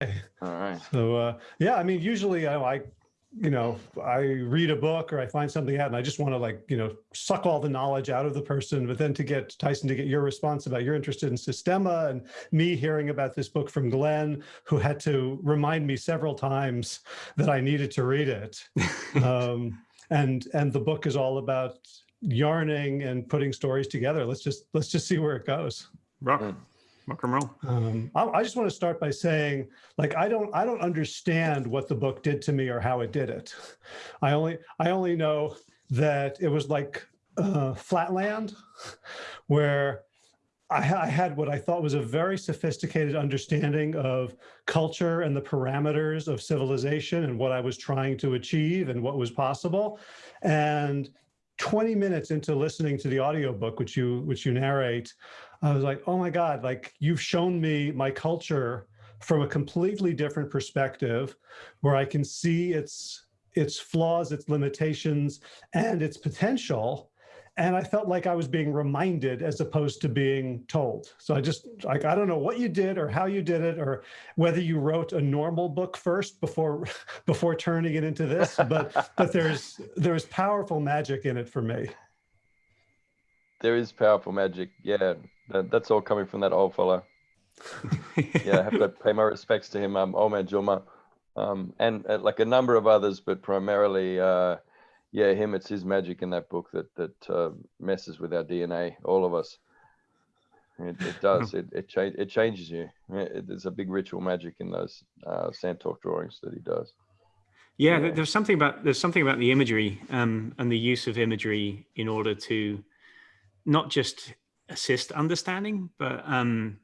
All right. So uh, yeah, I mean, usually I, I, you know, I read a book or I find something out and I just want to like, you know, suck all the knowledge out of the person. But then to get Tyson to get your response about you're interested in Systema and me hearing about this book from Glenn, who had to remind me several times that I needed to read it. um, and and the book is all about yarning and putting stories together. Let's just let's just see where it goes. Rock, and roll. Um, I, I, just want to start by saying, like, I don't I don't understand what the book did to me or how it did it. I only I only know that it was like uh, Flatland, where I, I, had what I thought was a very sophisticated understanding of culture and the parameters of civilization and what I was trying to achieve and what was possible. And 20 minutes into listening to the audiobook, which you which you narrate, I was like, oh my God, like you've shown me my culture from a completely different perspective where I can see its its flaws, its limitations, and its potential and I felt like I was being reminded as opposed to being told. So I just like, I don't know what you did or how you did it or whether you wrote a normal book first before before turning it into this, but but there's there's powerful magic in it for me. There is powerful magic. Yeah, that, that's all coming from that old fella. yeah, I have to pay my respects to him, um, old Juma, um, and uh, like a number of others, but primarily uh, yeah, him, it's his magic in that book that that uh, messes with our DNA, all of us. It, it does. It it, cha it changes you. It, there's a big ritual magic in those uh, Sandtalk drawings that he does. Yeah, yeah, there's something about there's something about the imagery um, and the use of imagery in order to not just assist understanding, but um,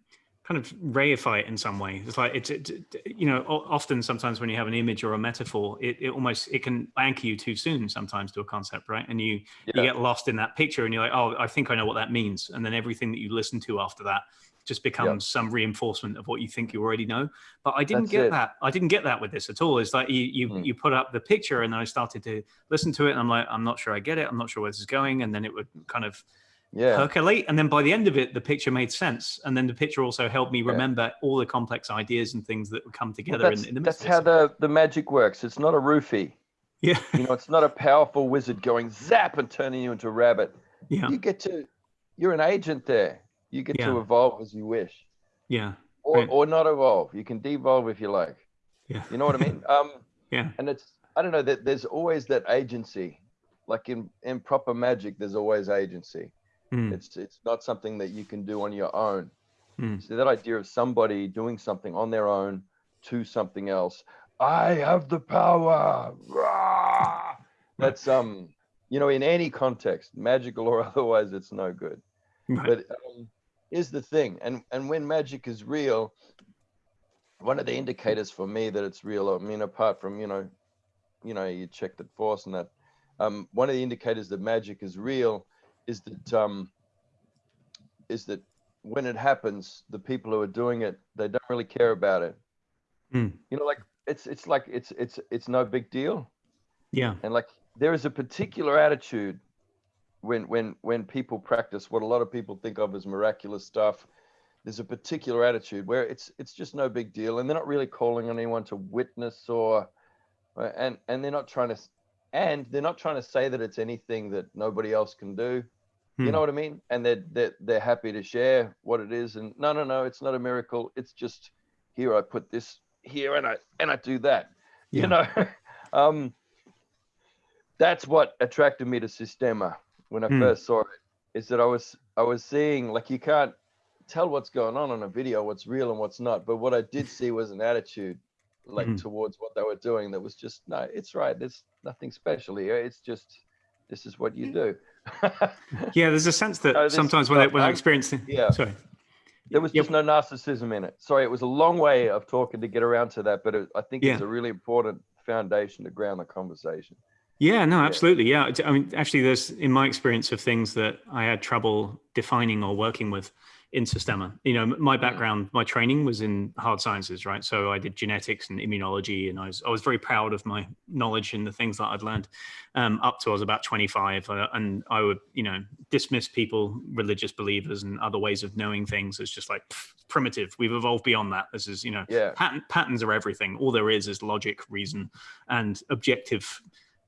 kind of reify it in some way. It's like it's, it, you know, often sometimes when you have an image or a metaphor, it, it almost it can anchor you too soon sometimes to a concept, right? And you yeah. you get lost in that picture, and you're like, oh, I think I know what that means, and then everything that you listen to after that just becomes some reinforcement of what you think you already know. But I didn't That's get it. that. I didn't get that with this at all. It's like you you, mm. you put up the picture, and then I started to listen to it, and I'm like, I'm not sure I get it. I'm not sure where this is going, and then it would kind of yeah. percolate. And then by the end of it, the picture made sense. And then the picture also helped me remember yeah. all the complex ideas and things that would come together well, in, in, the That's how the, the magic works. It's not a roofie. Yeah. you know, it's not a powerful wizard going zap and turning you into a rabbit. Yeah. You get to, you're an agent there. You get yeah. to evolve as you wish. Yeah. Or, right. or not evolve. You can devolve if you like. Yeah. You know what I mean? Um, yeah. And it's, I don't know that there's always that agency, like in, in proper magic, there's always agency. Mm. It's it's not something that you can do on your own. Mm. So that idea of somebody doing something on their own to something else. I have the power. Rah! That's um, you know, in any context, magical or otherwise, it's no good. Right. But um, is the thing, and and when magic is real, one of the indicators for me that it's real. I mean, apart from you know, you know, you check the force and that. Um, one of the indicators that magic is real is that um, is that when it happens, the people who are doing it, they don't really care about it. Mm. You know, like it's it's like it's it's it's no big deal. Yeah. And like there is a particular attitude when when when people practice what a lot of people think of as miraculous stuff. There's a particular attitude where it's it's just no big deal, and they're not really calling on anyone to witness or, and and they're not trying to and they're not trying to say that it's anything that nobody else can do. Hmm. You know what I mean? And they're, they're they're happy to share what it is. And no, no, no, it's not a miracle. It's just here I put this here and I and I do that. Yeah. You know, um, that's what attracted me to Systema when I hmm. first saw it. Is that I was I was seeing like you can't tell what's going on on a video, what's real and what's not. But what I did see was an attitude like mm. towards what they were doing that was just no it's right there's nothing special here it's just this is what you do. Yeah there's a sense that sometimes when, I, when i experience yeah. sorry. There was just yep. no narcissism in it. Sorry it was a long way of talking to get around to that but it, i think yeah. it's a really important foundation to ground the conversation. Yeah no absolutely yeah. I mean actually there's in my experience of things that i had trouble defining or working with in Systema. You know, my background, my training was in hard sciences, right? So I did genetics and immunology, and I was I was very proud of my knowledge and the things that I'd learned um, up to I was about 25, uh, and I would you know dismiss people, religious believers, and other ways of knowing things as just like pff, primitive. We've evolved beyond that. This is you know, Yeah. pattern, patterns are everything. All there is is logic, reason, and objective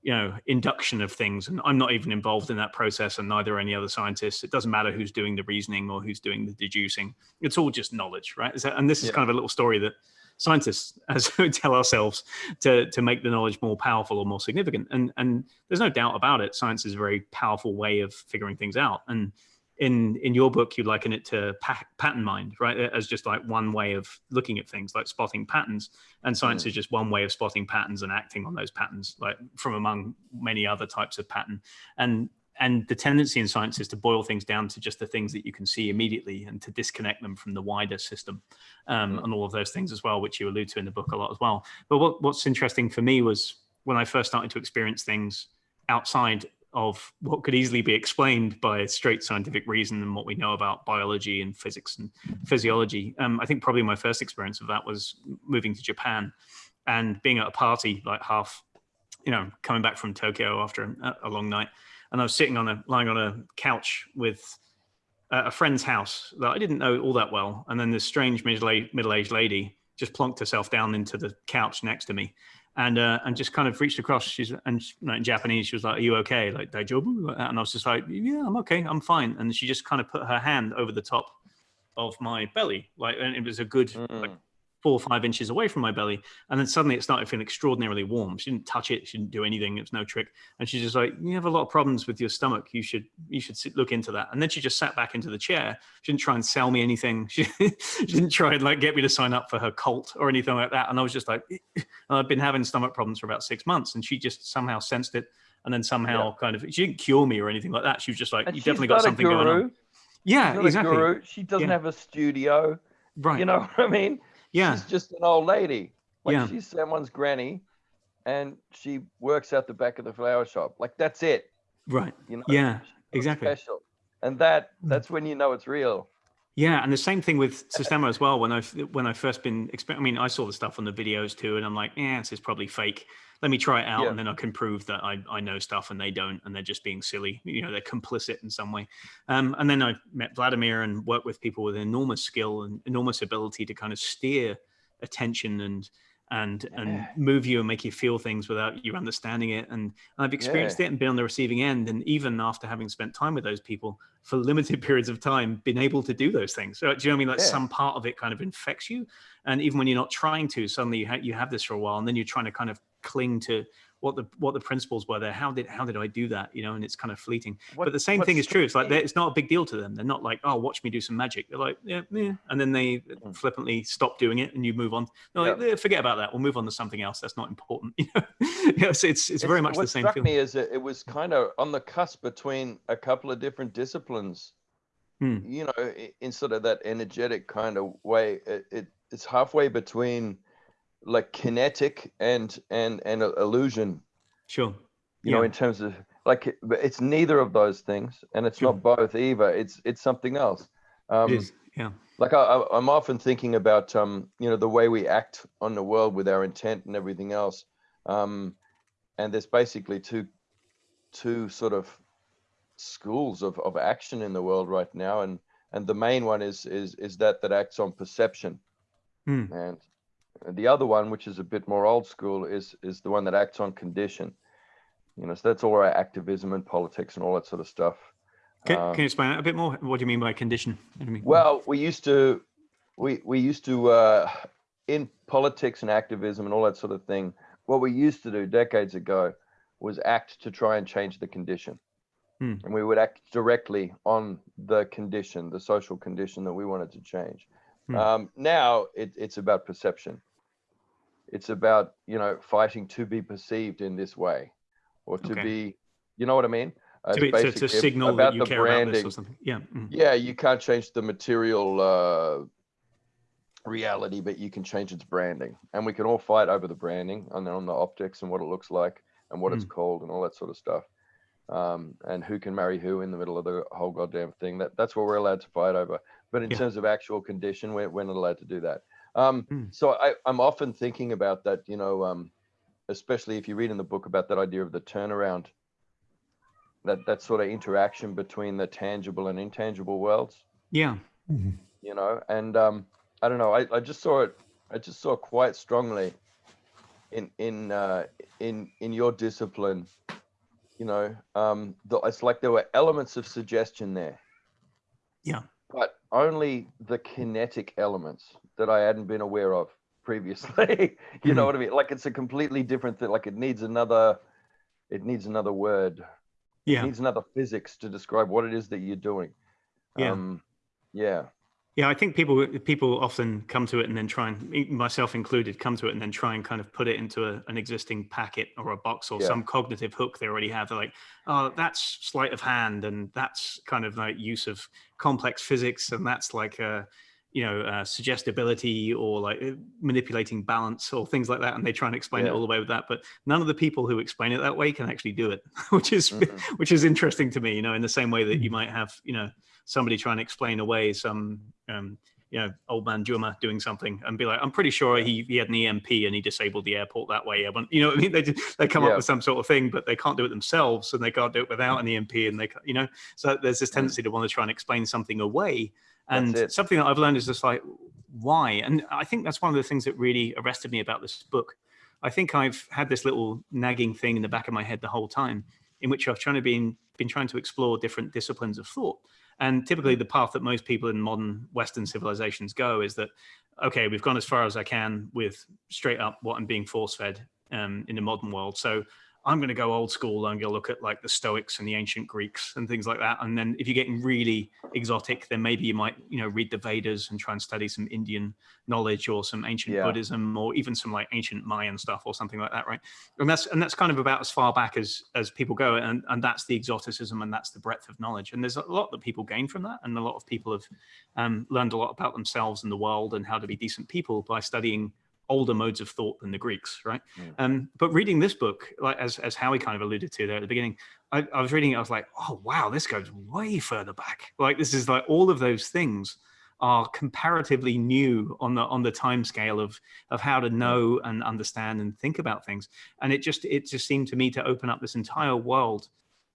you know induction of things and i'm not even involved in that process and neither are any other scientists. It doesn't matter who's doing the reasoning or who's doing the deducing. It's all just knowledge right? That- and this is Yeah. kind of a little story that scientists as we tell ourselves to to make the knowledge more powerful or more significant. And and there's no doubt about it. Science is a very powerful way of figuring things out. And in in your book you liken it to pa- pattern mind right? As just like one way of looking at things like spotting patterns. And science is just one way of spotting patterns and acting on those patterns like from among many other types of pattern. And and the tendency in science is to boil things down to just the things that you can see immediately and to disconnect them from the wider system um, Mm. and all of those things as well which you allude to in the book a lot as well. But what, what's interesting for me was when i first started to experience things outside of what could easily be explained by straight scientific reason and what we know about biology and physics and physiology. Um, I think probably my first experience of that was moving to Japan and being at a party, like half, you know, coming back from Tokyo after a, a long night, and I was sitting on a lying on a couch with a friend's house that I didn't know all that well, and then this strange middle middle-aged lady just plonked herself down into the couch next to me, and uh, and just kind of reached across. She's and she- like, in Japanese, she was like, "Are you okay?" Like like that. And I was just like, "Yeah, I'm okay. I'm fine." And she just kind of put her hand over the top of my belly, like, and it was a good like Mm. Four or five inches away from my belly. And then suddenly it started feeling extraordinarily warm. She didn't touch it. She didn't do anything. It was no trick. And she's just like, you have a lot of problems with your stomach. You should, you should sit, look into that. And then she just sat back into the chair. She didn't try and sell me anything. She, she didn't try and like get me to sign up for her cult or anything like that. And I was just like, I've been having stomach problems for about six months. And she just somehow sensed it. And then somehow kind of, she didn't cure me or anything like that. She was just like, And you definitely got something going on. Yeah, She's not a exactly. guru. She doesn't Yeah. have a studio. Right. You know what I mean? Yeah. She's just an old lady. Like Yeah. she's someone's granny and she works out the back of the flower shop. Like that's it. Right. You know? Yeah, exactly. Special. And that Mm. that's when you know it's real. Yeah, and the same thing with Systema as well. When I when I first been, I mean, I saw the stuff on the videos too, and I'm like, yeah, this is probably fake. Let me try it out, Yeah. and then I can prove that I, I know stuff and they don't, and they're just being silly. You know, they're complicit in some way. Um, and then I met Vladimir and worked with people with enormous skill and enormous ability to kind of steer attention and and and move you and make you feel things without you understanding it. And I've experienced it and been on the receiving end. And even after having spent time with those people for limited periods of time, been able to do those things. So do you know what I mean? Like Yeah. some part of it kind of infects you. And even when you're not trying to, suddenly you, ha- you have this for a while, and then you're trying to kind of cling to what the what the principles were there. How did how did I do that? You know, and it's kind of fleeting. What- but the same thing is true. It's like struck they're- me- it's not a big deal to them. They're not like, oh, watch me do some magic. They're like, yeah, yeah, and then they Mm. flippantly stop doing it, and you move on. They're like, Yeah. "Eh, forget about that. We'll move on to something else. That's not important. You know, yes, it's it's very much the same What struck feel. me is it was kind of on the cusp between a couple of different disciplines. Hmm. You know, in sort of that energetic kind of way. It, it it's halfway between like kinetic and and and illusion. Sure. You know, in terms of like it's neither of those things, and it's Sure. not both either. It's it's something else. Um, it is. Yeah. like I, I'm often thinking about um, you know the way we act on the world with our intent and everything else, um, and there's basically two two sort of schools of, of action in the world right now, and and the main one is is is that that acts on perception, Hmm. and the other one, which is a bit more old school, is is the one that acts on condition. You know, so that's all our activism and politics and all that sort of stuff. Can, Um, can you explain that a bit more? What do you mean by condition? What do you mean? Well, we used to, we we used to uh, in politics and activism and all that sort of thing. What we used to do decades ago was act to try and change the condition, Hmm. and we would act directly on the condition, the social condition that we wanted to change. Hmm. Um, now it, it's about perception. It's about you know fighting to be perceived in this way, or to Okay. be, you know what I mean? Uh, to, be, to basically signal about that you the care about this branding. or something. Yeah. mm. Yeah, you can't change the material uh, reality, but you can change its branding, and we can all fight over the branding and then on the optics and what it looks like and what it's called and all that sort of stuff, um, and who can marry who in the middle of the whole goddamn thing. That that's what we're allowed to fight over. But in Yeah. terms of actual condition, we're, we're not allowed to do that. Um, Hmm. So I, I'm often thinking about that, you know, um, especially if you read in the book about that idea of the turnaround, that that sort of interaction between the tangible and intangible worlds, Yeah. Mhm. you know, and um, I don't know, I, I just saw it, I just saw quite strongly in in uh, in in your discipline, you know, um, the, it's like there were elements of suggestion there. Yeah. Only the kinetic elements that I hadn't been aware of previously. you know Mhm. what I mean? Like it's a completely different thing. Like it needs another, it needs another word. It Yeah. needs another physics to describe what it is that you're doing. Yeah. Um, yeah. Yeah, I think people people often come to it and then try and myself included come to it and then try and kind of put it into a, an existing packet or a box or Yeah. some cognitive hook they already have. They're like, oh, that's sleight of hand and that's kind of like use of complex physics and that's like a you know uh, suggestibility or like uh, manipulating balance or things like that and they try and explain it all the way with that but none of the people who explain it that way can actually do it which is Mhm. which is interesting to me you know in the same way that you Mhm. might have you know somebody trying to explain away some um, you know old man Juma doing something and be like I'm pretty sure he, he had an EMP and he disabled the airport that way. You know what I mean? They just, they come Yeah. up with some sort of thing but they can't do it themselves and they can't do it without an EMP and they you know? So there's this Mm. tendency to want to try and explain something away. And something that I've learned is just like why? And I think that's one of the things that really arrested me about this book. I think I've had this little nagging thing in the back of my head the whole time in which I've trying to been been trying to explore different disciplines of thought. And typically the path that most people in modern Western civilizations go is that, okay, we've gone as far as I can with straight up what I'm being force fed um, in the modern world. So I'm going to go old school and go look at like the Stoics and the ancient Greeks and things like that. And then if you're getting really exotic, then maybe you might, you know, read the Vedas and try and study some Indian knowledge or some ancient Yeah. Buddhism or even some like ancient Mayan stuff or something like that, right? And that's and that's kind of about as far back as as people go, and and that's the exoticism and that's the breadth of knowledge. And there's a lot that people gain from that, and a lot of people have um, learned a lot about themselves and the world and how to be decent people by studying older modes of thought than the Greeks, right? Mm. Um, but reading this book, like as as Howie kind of alluded to there at the beginning, I, I was reading it, I was like, oh wow, this goes way further back. Like this is like all of those things are comparatively new on the on the time scale of of how to know and understand and think about things. And it just it just seemed to me to open up this entire world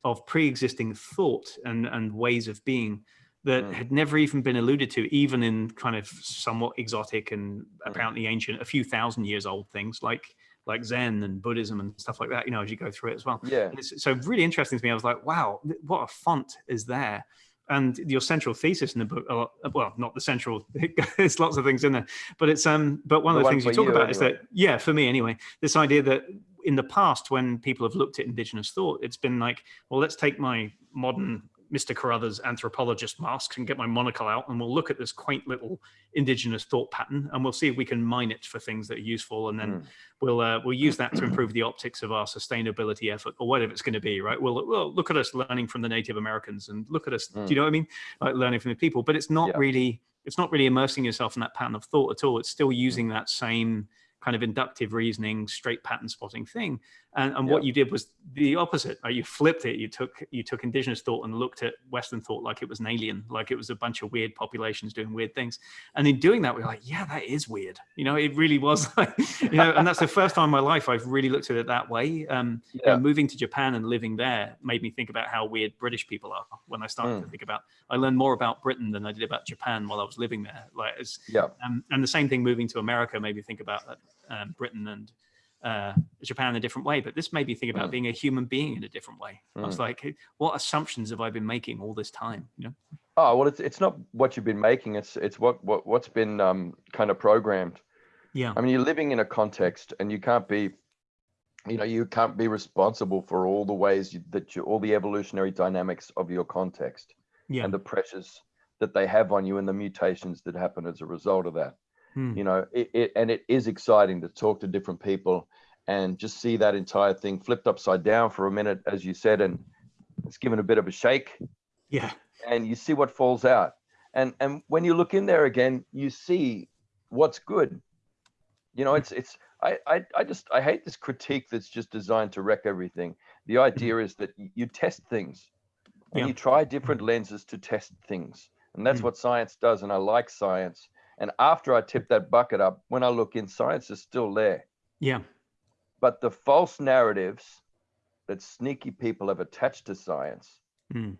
of pre-existing thought and and ways of being that Mm. had never even been alluded to, even in kind of somewhat exotic and Mm. apparently ancient, a few thousand years old things like like Zen and Buddhism and stuff like that. You know, as you go through it as well. Yeah. So really interesting to me. I was like, wow, what a font is there. And your central thesis in the book, uh, well, not the central, there's lots of things in there, but it's um, but one The of the one things you talk you, about is that, yeah, for me anyway, this idea that in the past when people have looked at indigenous thought, it's been like, well, let's take my modern Mr. Carruthers anthropologist mask and get my monocle out, and we'll look at this quaint little indigenous thought pattern, and we'll see if we can mine it for things that are useful, and then Mm. we'll uh, we'll use that to improve the optics of our sustainability effort or whatever it's going to be, right? We'll, well look at us learning from the Native Americans and look at us. Do Mm. you know what I mean? Like learning from the people, but it's not Yeah. really it's not really immersing yourself in that pattern of thought at all. It's Mm. still using that same kind of inductive reasoning, straight pattern spotting thing. And, and what you did was the opposite. Right? You flipped it. You took you took indigenous thought and looked at Western thought like it was an alien, like it was a bunch of weird populations doing weird things. And in doing that, we we're like, yeah, that is weird. You know, it really was like, you know, and that's the first time in my life I've really looked at it that way. Um, Yeah. moving to Japan and living there made me think about how weird British people are. When I started to Mm. think about, I learned more about Britain than I did about Japan while I was living there. Like, Yeah. um, and the same thing moving to America made me think about um, Britain and uh, Japan in a different way. But this made me think about Mm. being a human being in a different way. I was Mm. like, what assumptions have I been making all this time? You know? Oh well, it's it's not what you've been making. It's it's what what what's been um, kind of programmed. Yeah. I mean, you're living in a context, and you can't be, you know, you can't be responsible for all the ways you, that you, all the evolutionary dynamics of your context Yeah. and the pressures that they have on you and the mutations that happen as a result of that. Hmm. You know, it, it and it is exciting to talk to different people and just see that entire thing flipped upside down for a minute, as you said, and it's given a bit of a shake Yeah. and you see what falls out. And and when you look in there again, you see what's good. You know, it's it's I I, I just I hate this critique that's just designed to wreck everything. The idea is that you test things and Yeah. you try different lenses to test things. And that's Mm. what science does. And I like science. And after I tip that bucket up, when I look in, science is still there. Yeah. But the false narratives that sneaky people have attached to science, Mm.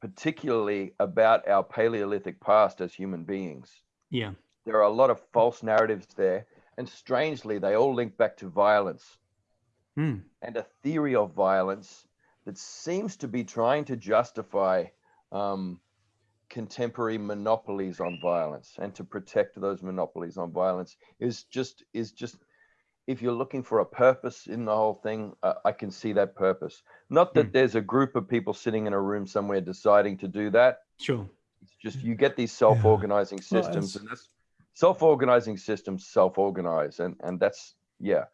particularly about our Paleolithic past as human beings, Yeah. there are a lot of false narratives there. And strangely, they all link back to violence Mm. and a theory of violence that seems to be trying to justify um, contemporary monopolies on violence and to protect those monopolies on violence is just is just if you're looking for a purpose in the whole thing uh, i can see that purpose not that Hmm. there's a group of people sitting in a room somewhere deciding to do that Sure. it's just you get these self-organizing Well, systems it's- and that's self-organizing systems self-organize and and that's yeah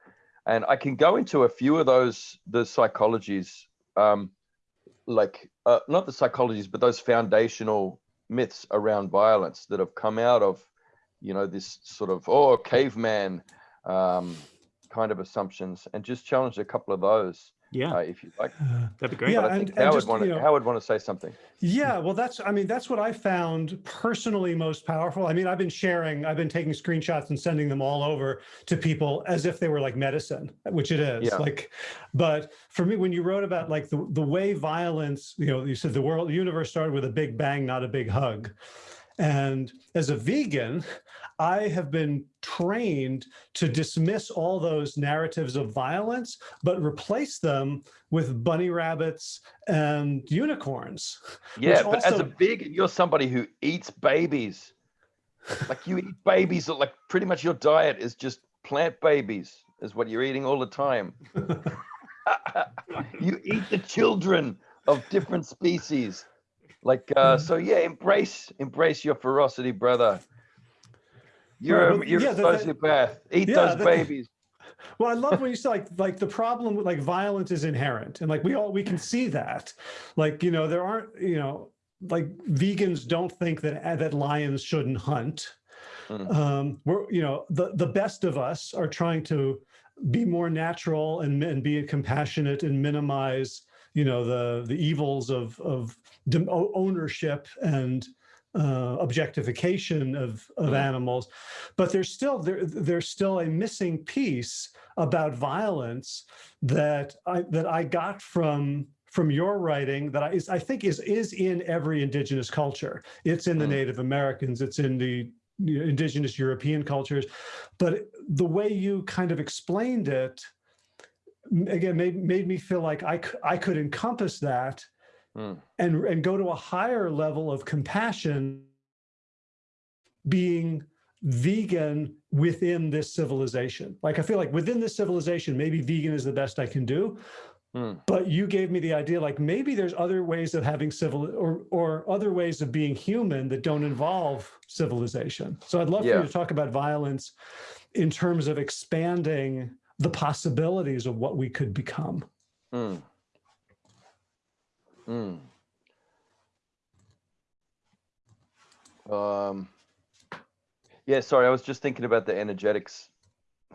and i can go into a few of those the psychologies um like uh, not the psychologies but those foundational myths around violence that have come out of you know this sort of oh caveman um kind of assumptions and just challenge a couple of those Yeah. uh, if you like That'd be great. Yeah, but i and- think and howard just, want you to know- howard want to say something Yeah, well, that's, I mean, that's what I found personally most powerful. I mean, I've been sharing, I've been taking screenshots and sending them all over to people as if they were like medicine, which it is Yeah. like, but for me, when you wrote about like the, the way violence, you know, you said the world, the universe started with a big bang, not a big hug. And as a vegan, I have been trained to dismiss all those narratives of violence, but replace them with bunny rabbits and unicorns. Yeah, but as a vegan, you're somebody who eats babies. Like you eat babies, like pretty much your diet is just plant babies, is what you're eating all the time. you eat the children of different species. Like uh, Mm. so, yeah. Embrace, embrace your ferocity, brother. You're well, you're yeah, a that- Eat yeah, those that- babies. Well, I love when you say like like the problem with like violence is inherent, and like we all we can see that. Like you know there aren't you know like vegans don't think that that lions shouldn't hunt. Mm. Um, we're you know the the best of us are trying to be more natural and and be compassionate and minimize you know the the evils of of ownership and uh, objectification of of Mm. animals but there's still there there's still a missing piece about violence that I that I got from from your writing that I is I think is is in every indigenous culture. It's in the Mm. Native Americans. It's in the indigenous European cultures, but the way you kind of explained it again made made me feel like I I could encompass that Mm. and and go to a higher level of compassion being vegan within this civilization like i feel like within this civilization maybe vegan is the best i can do Mm. but you gave me the idea like maybe there's other ways of having civil or or other ways of being human that don't involve civilization so i'd love for you to talk about violence in terms of expanding the possibilities of what we could become Mm. Mm. Um, yeah, sorry, I was just thinking about the energetics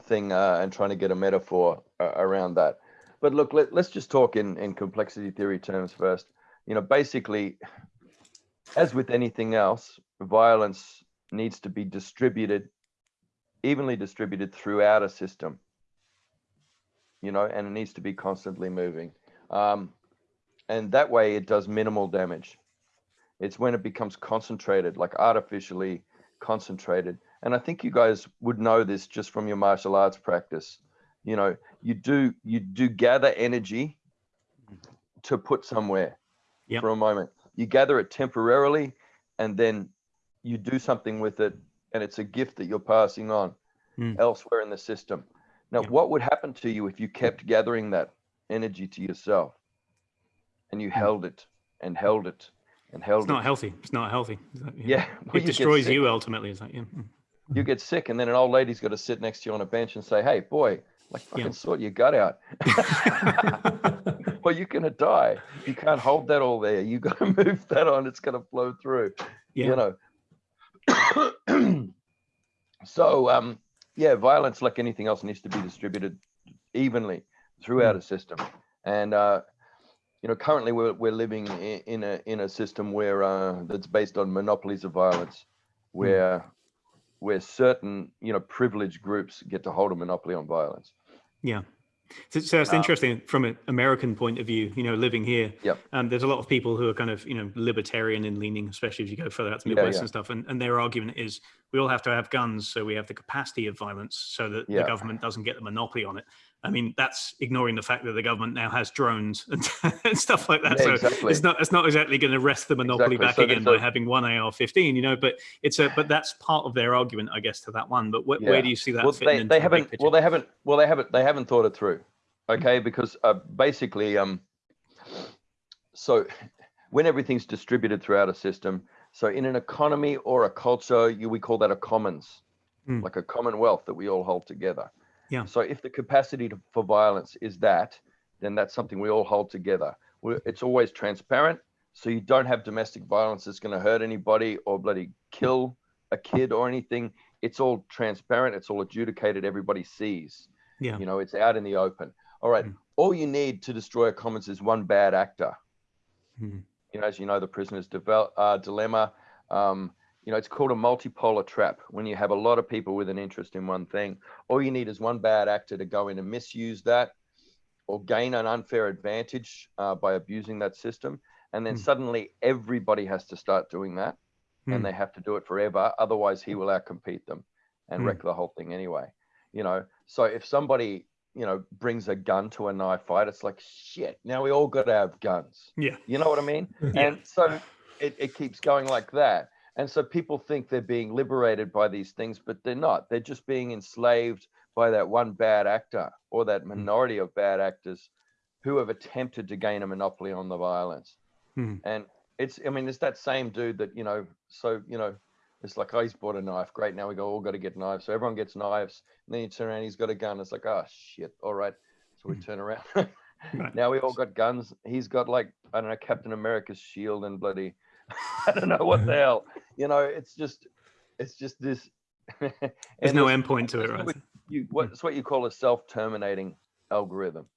thing uh, and trying to get a metaphor uh, around that. But look, let, let's just talk in, in complexity theory terms first. You know, basically, as with anything else, violence needs to be distributed, evenly distributed throughout a system. You know, and it needs to be constantly moving. Um, and that way it does minimal damage. It's when it becomes concentrated, like artificially concentrated. And I think you guys would know this just from your martial arts practice. You know, you do you do gather energy to put somewhere Yep. for a moment. You gather it temporarily and then you do something with it and it's a gift that you're passing on Mm. elsewhere in the system. Now, Yep. what would happen to you if you kept gathering that energy to yourself and you held it and held it and held It's it? It's not healthy. It's not healthy. Is that- Yeah, well, It get destroys you ultimately. It's like, yeah. mm. You get sick, and then an old lady's got to sit next to you on a bench and say, "Hey, boy, like fucking Yeah. sort your gut out, or you're gonna die. You can't hold that all there. You got to move that on. It's gonna flow through." Yeah. you know so um yeah violence like anything else needs to be distributed evenly throughout a system and uh you know, currently we're, we're living in, in a in a system where uh, that's based on monopolies of violence, where where certain you know privileged groups get to hold a monopoly on violence. Yeah. So, so that's Um, interesting from an American point of view, you know, living here. Yep. Um, there's a lot of people who are kind of, you know, libertarian in leaning, especially if you go further out to Yeah, Midwest yeah. and stuff. And, and their argument is we all have to have guns so we have the capacity of violence so that Yeah. the government doesn't get the monopoly on it. I mean, that's ignoring the fact that the government now has drones and, and stuff like that. Yeah, so exactly. it's not it's not exactly going to wrest the monopoly Exactly. back So again by a- having one AR-15, you know. But it's a but that's part of their argument, I guess, to that one. But wh- Yeah. where do you see that well, they, into they haven't. picture? Well, they haven't. Well, they haven't. They haven't thought it through. Okay, because uh, basically, um, so when everything's distributed throughout a system, so in an economy or a culture, you we call that a commons, Hmm. like a commonwealth that we all hold together. Yeah. So if the capacity to, for violence is that, then that's something we all hold together. we it's always transparent, so you don't have domestic violence that's going to hurt anybody or bloody kill a kid or anything. It's all transparent. It's all adjudicated. Everybody sees. yeah. You know, it's out in the open. All right. Mm. All you need to destroy a commons is one bad actor. Mhm. You know, as you know, the prisoner's uh, dilemma. Um, you know, it's called a multipolar trap when you have a lot of people with an interest in one thing. All you need is one bad actor to go in and misuse that or gain an unfair advantage uh, by abusing that system. And then Mm. suddenly everybody has to start doing that Mm. and they have to do it forever. Otherwise, he will outcompete them and Mm. wreck the whole thing anyway. You know, so if somebody, you know, brings a gun to a knife fight, it's like, shit, now we all got to have guns. Yeah. You know what I mean? yeah. And so it, it keeps going like that. And so people think they're being liberated by these things, but they're not. They're just being enslaved by that one bad actor or that minority of bad actors who have attempted to gain a monopoly on the violence. Hmm. And it's, I mean, it's that same dude that, you know, so, you know, it's like, oh, he's bought a knife. Great. Now we go, all got to get knives. So everyone gets knives. And then you turn around, he's got a gun. It's like, oh, shit. All right. So we Hmm. turn around. Now we all got guns. He's got like, I don't know, Captain America's shield and bloody, I don't know what the hell. You know, it's just, it's just this. There's no endpoint to it, right? what You, what, it's what you call a self-terminating algorithm.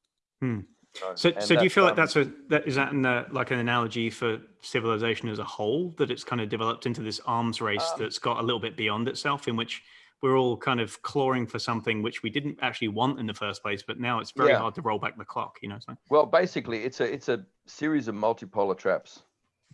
Hmm. Know, So, so do you feel like um, that's a that is that an, uh, like an analogy for civilization as a whole that it's kind of developed into this arms race Um, that's got a little bit beyond itself, in which we're all kind of clawing for something which we didn't actually want in the first place, but now it's very Yeah. hard to roll back the clock. You know, so Well, basically, it's a it's a series of multipolar traps.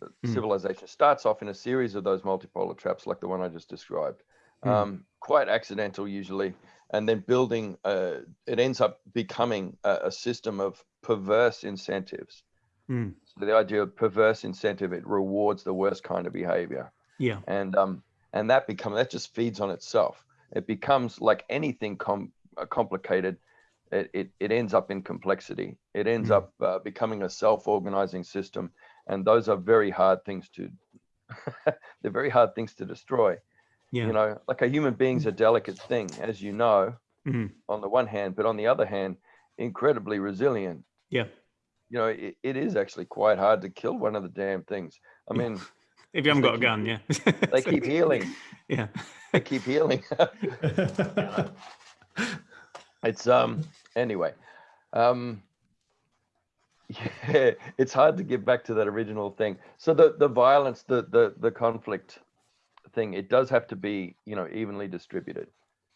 Mm. Civilization starts off in a series of those multipolar traps, like the one I just described. Mm. Um, quite accidental usually, and then building. Uh, it ends up becoming a, a system of perverse incentives. Mm. So the idea of perverse incentive, it rewards the worst kind of behavior, yeah, and um, and that become that just feeds on itself. It becomes like anything com- uh, complicated. It, it, it ends up in complexity. It ends Mm. up uh, becoming a self-organizing system, and those are very hard things to. they're very hard things to destroy. yeah, You know, like a human being's a delicate thing, as you know, Mhm. on the one hand, but on the other hand, incredibly resilient. yeah. You know, it, it is actually quite hard to kill one of the damn things. I mean, If you haven't got a keep- gun, yeah, they keep healing. Yeah, They keep healing. it's um anyway um yeah it's hard to get back to that original thing so the the violence the the the conflict thing it does have to be you know evenly distributed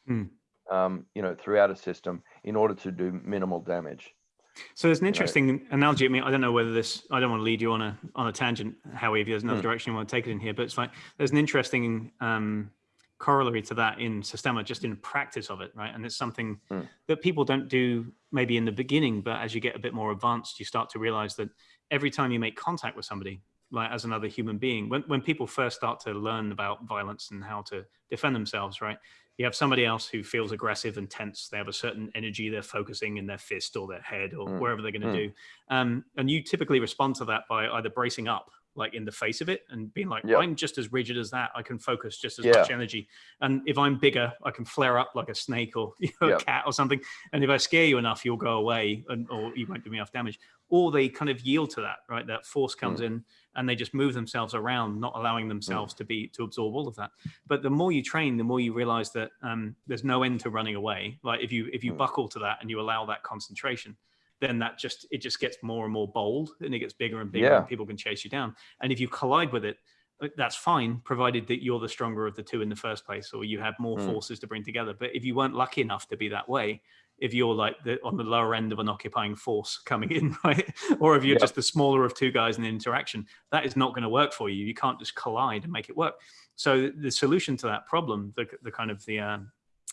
Hmm. um you know throughout a system in order to do minimal damage So there's an interesting analogy. I mean, I don't know whether this. I don't want to lead you on a on a tangent, Howie. If there's another Hmm. direction you want to take it in here, but it's like there's an interesting um, corollary to that in Systema, just in practice of it, right? And it's something Hmm. that people don't do maybe in the beginning, but as you get a bit more advanced, you start to realize that every time you make contact with somebody, like as another human being, when when people first start to learn about violence and how to defend themselves, right? you have somebody else who feels aggressive and tense. They have a certain energy they're focusing in their fist or their head or Mm, wherever they're going to mm. do. Um, and you typically respond to that by either bracing up, like in the face of it, and being like, Yeah. I'm just as rigid as that. I can focus just as Yeah. much energy. And if I'm bigger, I can flare up like a snake or you know, Yeah. a cat or something. And if I scare you enough, you'll go away and, or you won't do me enough damage. Or they kind of yield to that, right? That force Mm. comes in and they just move themselves around, not allowing themselves to be to absorb all of that. But the more you train, the more you realize that um, there's no end to running away. Like if you if you Mm. buckle to that and you allow that concentration, then that just it just gets more and more bold and it gets bigger and bigger Yeah. and people can chase you down and if you collide with it uh, that's fine provided that you're the stronger of the two in the first place or you have more Mm. forces to bring together but if you weren't lucky enough to be that way if you're like the on the lower end of an occupying force coming in right or if you're Yep. just the smaller of two guys in an interaction that is not going to work for you you can't just collide and make it work so the solution to that problem the, the kind of the um,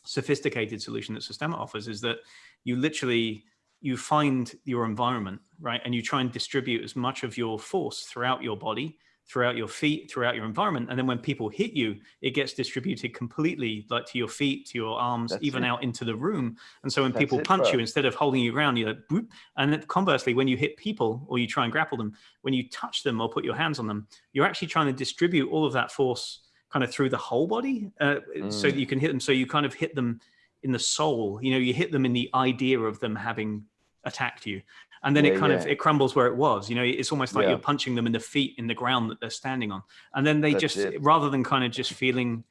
sophisticated solution that Systema offers is that you literally you find your environment right and you try and distribute as much of your force throughout your body throughout your feet throughout your environment and then when people hit you it gets distributed completely like to your feet to your arms That's even it. out into the room and so when That's people it, punch bro. you instead of holding you ground you're like boop and then conversely when you hit people or you try and grapple them when you touch them or put your hands on them you're actually trying to distribute all of that force kind of through the whole body uh, so Mm. that you can hit them so you kind of hit them in the soul you know you hit them in the idea of them having attacked you and then Yeah, it kind of it crumbles where it was you know it's almost like Yeah. you're punching them in the feet in the ground that they're standing on and then they That's just it. rather than kind of just feeling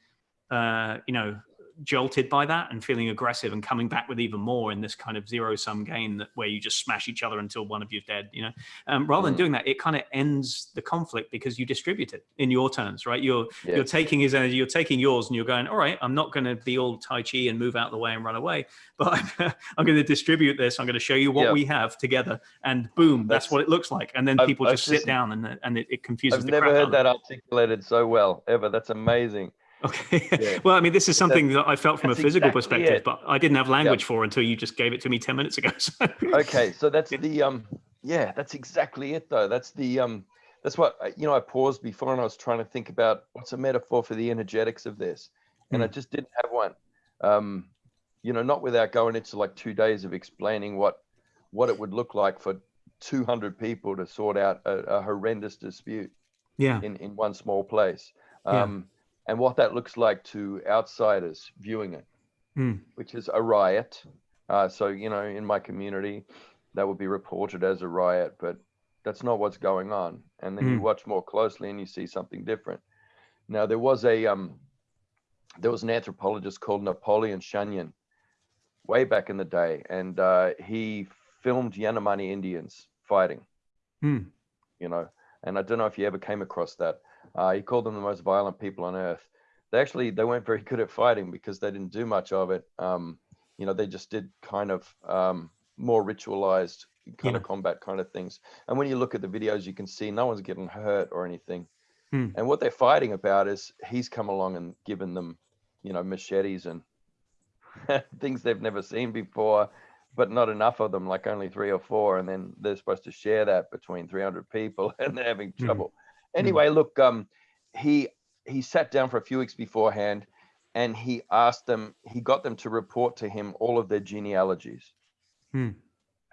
uh you know jolted by that and feeling aggressive and coming back with even more in this kind of zero sum game that where you just smash each other until one of you's dead you know um, rather than Mm. doing that it kind of ends the conflict because you distribute it in your turns right you're Yeah. you're taking his energy you're taking yours and you're going all right i'm not going to be all tai chi and move out the way and run away but i'm, I'm going to distribute this i'm going to show you what Yeah. we have together and boom that's, That's- what it looks like and then I've- people I've just sit just- down and and it, it confuses I've the never heard that articulated so well ever. That's amazing. Okay. Yeah. well, I mean, this is something that I felt from a physical exactly perspective, it. but I didn't have language for until you just gave it to me 10 minutes ago. So. Okay, so that's the um yeah, that's exactly it though. That's the um that's what you know I paused before and I was trying to think about what's a metaphor for the energetics of this. And I just didn't have one. Um you know, not without going into like 2 days of explaining what what it would look like for 200 people to sort out a, a horrendous dispute. Yeah. in, in one small place. Yeah. And what that looks like to outsiders viewing it, Mm. which is a riot. Uh, so, you know, in my community, that would be reported as a riot, but that's not what's going on. And then you Mm. watch more closely and you see something different. Now, there was a, um, there was an anthropologist called Napoleon Chagnon way back in the day, and uh, he filmed Yanomami Indians fighting Mm. you know. And I don't know if you ever came across that. Uh, he called them the most violent people on earth. They actually they weren't very good at fighting because they didn't do much of it. Um, you know, they just did kind of um, more ritualized kind of combat kind of things. And when you look at the videos, you can see no one's getting hurt or anything. Hmm. And what they're fighting about is he's come along and given them, you know, machetes and things they've never seen before but not enough of them, like only three or four, and then they're supposed to share that between 300 people, and they're having Mhm. trouble. Anyway, look, um, he he sat down for a few weeks beforehand, and he asked them, he got them to report to him all of their genealogies, Hmm.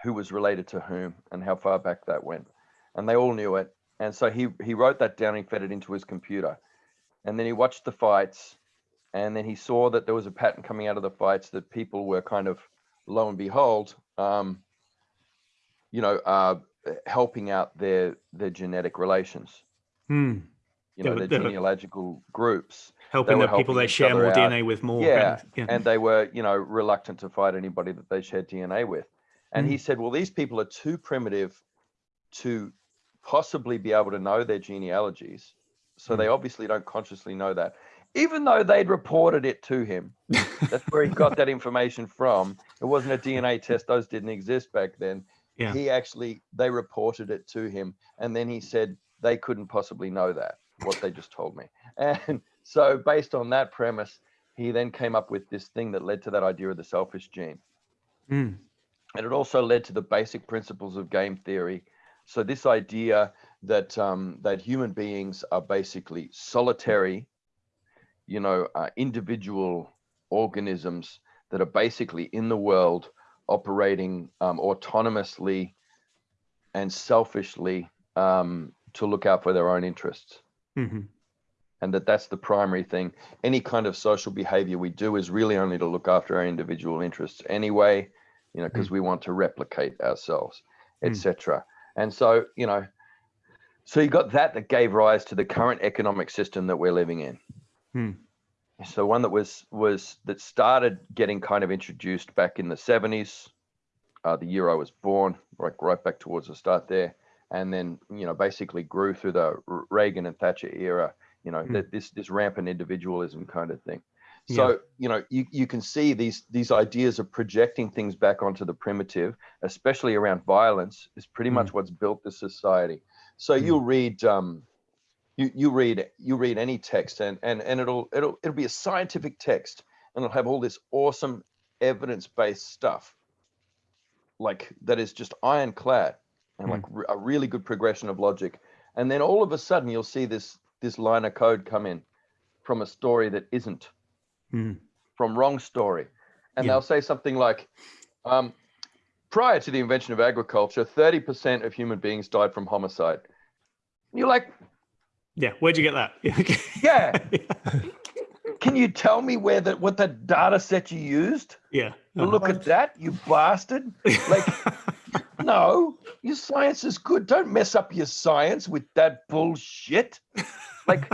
who was related to whom, and how far back that went, and they all knew it. And so he he wrote that down, he fed it into his computer, and then he watched the fights, and then he saw that there was a pattern coming out of the fights that people were kind of lo and behold, um, you know, uh, helping out their their genetic relations, Mm. you know, were- their genealogical groups, Helping the people they share more out. DNA with more. Yeah, yeah. and they were, you know, reluctant to fight anybody that they shared DNA with. And he said, well, these people are too primitive to possibly be able to know their genealogies, so they obviously don't consciously know that, even though they'd reported it to him. That's where he got that information from. It wasn't a DNA test; those didn't exist back then. Yeah. He actually they reported it to him, and then he said they couldn't possibly know that what they just told me. And so, based on that premise, he then came up with this thing that led to that idea of the selfish gene, Mm. and it also led to the basic principles of game theory. So this idea that um, that human beings are basically solitary, you know, uh, individual organisms that are basically in the world operating um, autonomously and selfishly um, to look out for their own interests Mhm. and that that's the primary thing any kind of social behavior we do is really only to look after our individual interests anyway you know because we want to replicate ourselves Mm. etc and so you know so you got that that gave rise to the current economic system that we're living in Hmm. so one that was was that started getting kind of introduced back in the 70s uh, the year I was born, right, right back towards the start there, and then you know basically grew through the Reagan and Thatcher era. You know, mm. that this this rampant individualism kind of thing. So yeah. you know you, you can see these these ideas of projecting things back onto the primitive, especially around violence, is pretty mm. much what's built the society. So mm. you'll read um, you you read you read any text and and and it'll it'll it'll be a scientific text and it'll have all this awesome evidence based stuff like that is just ironclad and mm. like a really good progression of logic. And then all of a sudden you'll see this this line of code come in from a story that isn't mm. from wrong story. And yeah. they'll say something like, um, prior to the invention of agriculture, 30% of human beings died from homicide. And you're like, yeah, where'd you get that? yeah. Can you tell me where that what that data set you used? Yeah. Look at that, you bastard. Like no, your science is good. Don't mess up your science with that bullshit. Like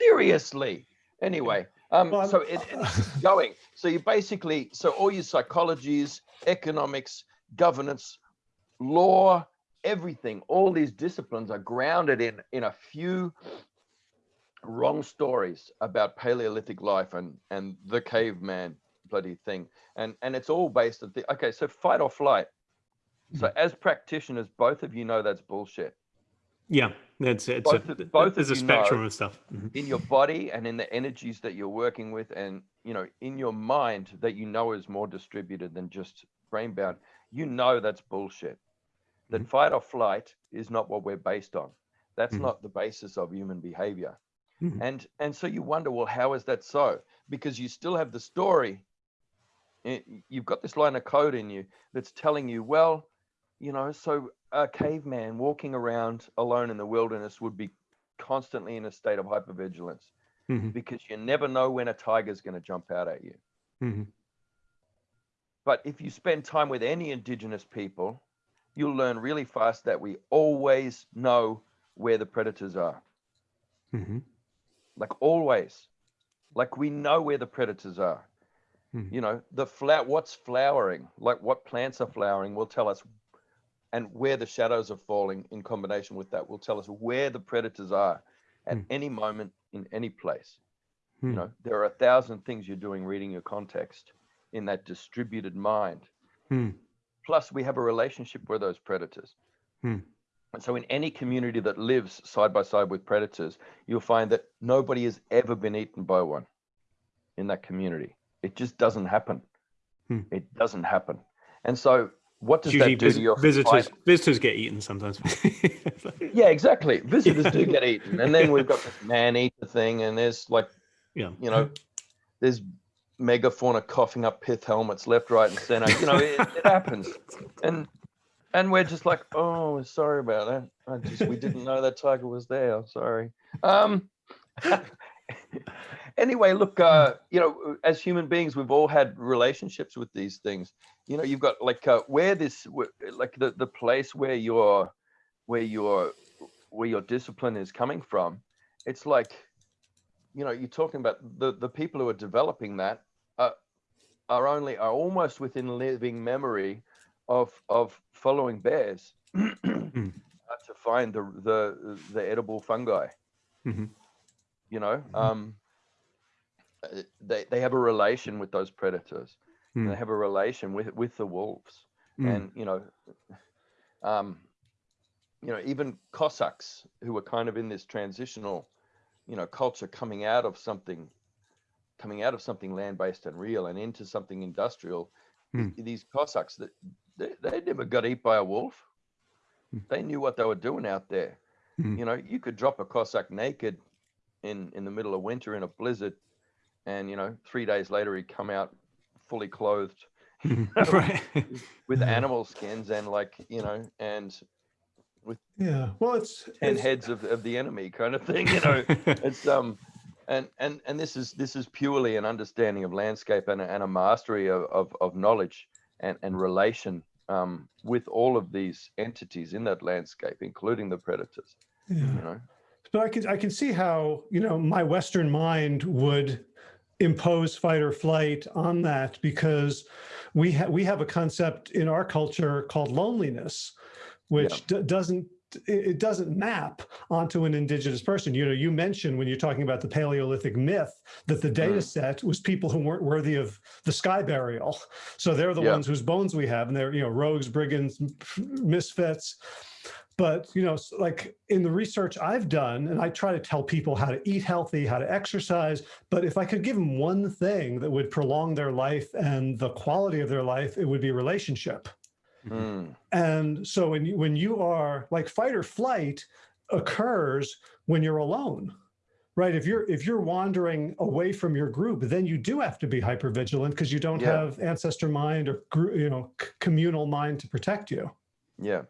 seriously. Anyway, um, well, so it, it's going. So you basically, so all your psychologies, economics, governance, law, everything, all these disciplines are grounded in in a few wrong stories about Paleolithic life and and the caveman bloody thing, and and it's all based on the okay. So fight or flight. So hmm. as practitioners, both of you know that's bullshit. Yeah, it's it's both, a, both there's a spectrum of stuff mm-hmm. in your body and in the energies that you're working with, and you know in your mind that you know is more distributed than just brain bound. You know that's bullshit. That mm-hmm. fight or flight is not what we're based on. That's mm-hmm. not the basis of human behavior. Mm-hmm. And and so you wonder, well, how is that so? Because you still have the story. Eh, you've got this line of code in you that's telling you, well, you know, so a caveman walking around alone in the wilderness would be constantly in a state of hypervigilance mm-hmm. because you never know when a tiger's going to jump out at you. Mm-hmm. But if you spend time with any indigenous people, you'll learn really fast that we always know where the predators are. Mm-hmm. Like always. Like we know where the predators are. Mm-hmm. You know, the flower, what's flowering, like what plants are flowering will tell us and where the shadows are falling in combination with that will tell us where the predators are at mm. any moment in any place. Mm. You hmm. know, there are a thousand things you're doing reading your context in that distributed mind. Mm. Plus, we have a relationship with those predators. Hmm. And so, in any community that lives side by side with predators, you'll find that nobody has ever been eaten by one in that community. It just doesn't happen. Hmm. It doesn't happen. And so, what does that do to your visitors? Visitors get eaten sometimes. yeah, exactly. Visitors do get eaten, and then we've got this man eater thing, and there's like, yeah, you know, there's megafauna coughing up pith helmets left, right, and center. You know, it, it happens, and and we're just like, oh, sorry about that. I just we didn't know that tiger was there. I'm sorry. Um. anyway, look, uh, you know, as human beings, we've all had relationships with these things. You know, you've got like uh, where this, like the the place where your, where your, where your discipline is coming from. It's like, you know, you're talking about the the people who are developing that are, are only are almost within living memory of of following bears hmm. to find the the the edible fungi. Mm-hmm. You know, mm-hmm. um, uh, they they have a relation with those predators. Mm. They have a relation with with the wolves, mm. and you know, um, you know, even Cossacks who were kind of in this transitional, you know, culture coming out of something, coming out of something land based and real and into something industrial. Mm. These Cossacks that they, they never got eat by a wolf. Hmm. They knew what they were doing out there. Hmm. You know, you could drop a Cossack naked in in the middle of winter in a blizzard and you know three days later he'd come out fully clothed right. with animal skins and like you know and with yeah well it's 10 heads of, of the enemy kind of thing you know it's um and and and this is this is purely an understanding of landscape and, and a mastery of, of, of knowledge and, and relation um, with all of these entities in that landscape including the predators yeah. you know but I can I can see how you know my Western mind would impose fight or flight on that because we have we have a concept in our culture called loneliness, which doesn't it doesn't map onto an indigenous person. You know, you mentioned when you're talking about the Paleolithic myth that the data mm. set was people who weren't worthy of the sky burial. So they're the yeah. ones whose bones we have, and they're you know rogues, brigands, misfits. But you know, like in the research I've done, and I try to tell people how to eat healthy, how to exercise. But if I could give them one thing that would prolong their life and the quality of their life, it would be relationship. Mm. And so when you, when you are like fight or flight occurs when you're alone, right? If you're if you're wandering away from your group, then you do have to be hyper vigilant because you don't yeah. have ancestor mind or you know communal mind to protect you. Yeah.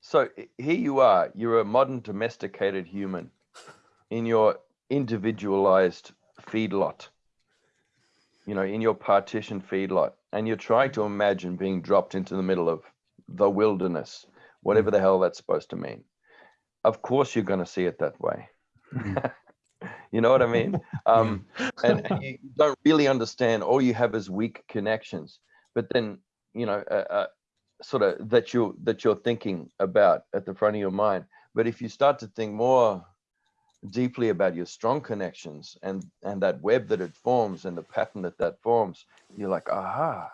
So here you are. You're a modern domesticated human in your individualized feedlot. You know, in your partition feedlot and you're trying to imagine being dropped into the middle of the wilderness, whatever mm. the hell that's supposed to mean. Of course, you're going to see it that way. Mm. you know what I mean? Um, and, and, you don't really understand. All you have is weak connections. But then, you know, uh, uh, sort of that you that you're thinking about at the front of your mind. But if you start to think more deeply about your strong connections and and that web that it forms and the pattern that that forms you're like aha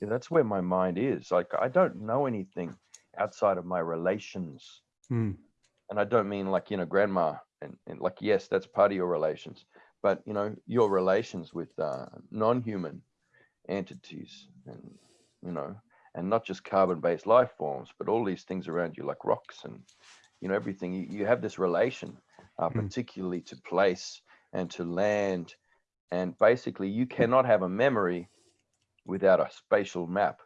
yeah, that's where my mind is like i don't know anything outside of my relations hmm. and i don't mean like you know grandma and, and like yes that's part of your relations but you know your relations with uh, non-human entities and you know and not just carbon-based life forms but all these things around you like rocks and you know everything you, you have this relation uh, mm. particularly to place and to land. And basically, you cannot have a memory without a spatial map.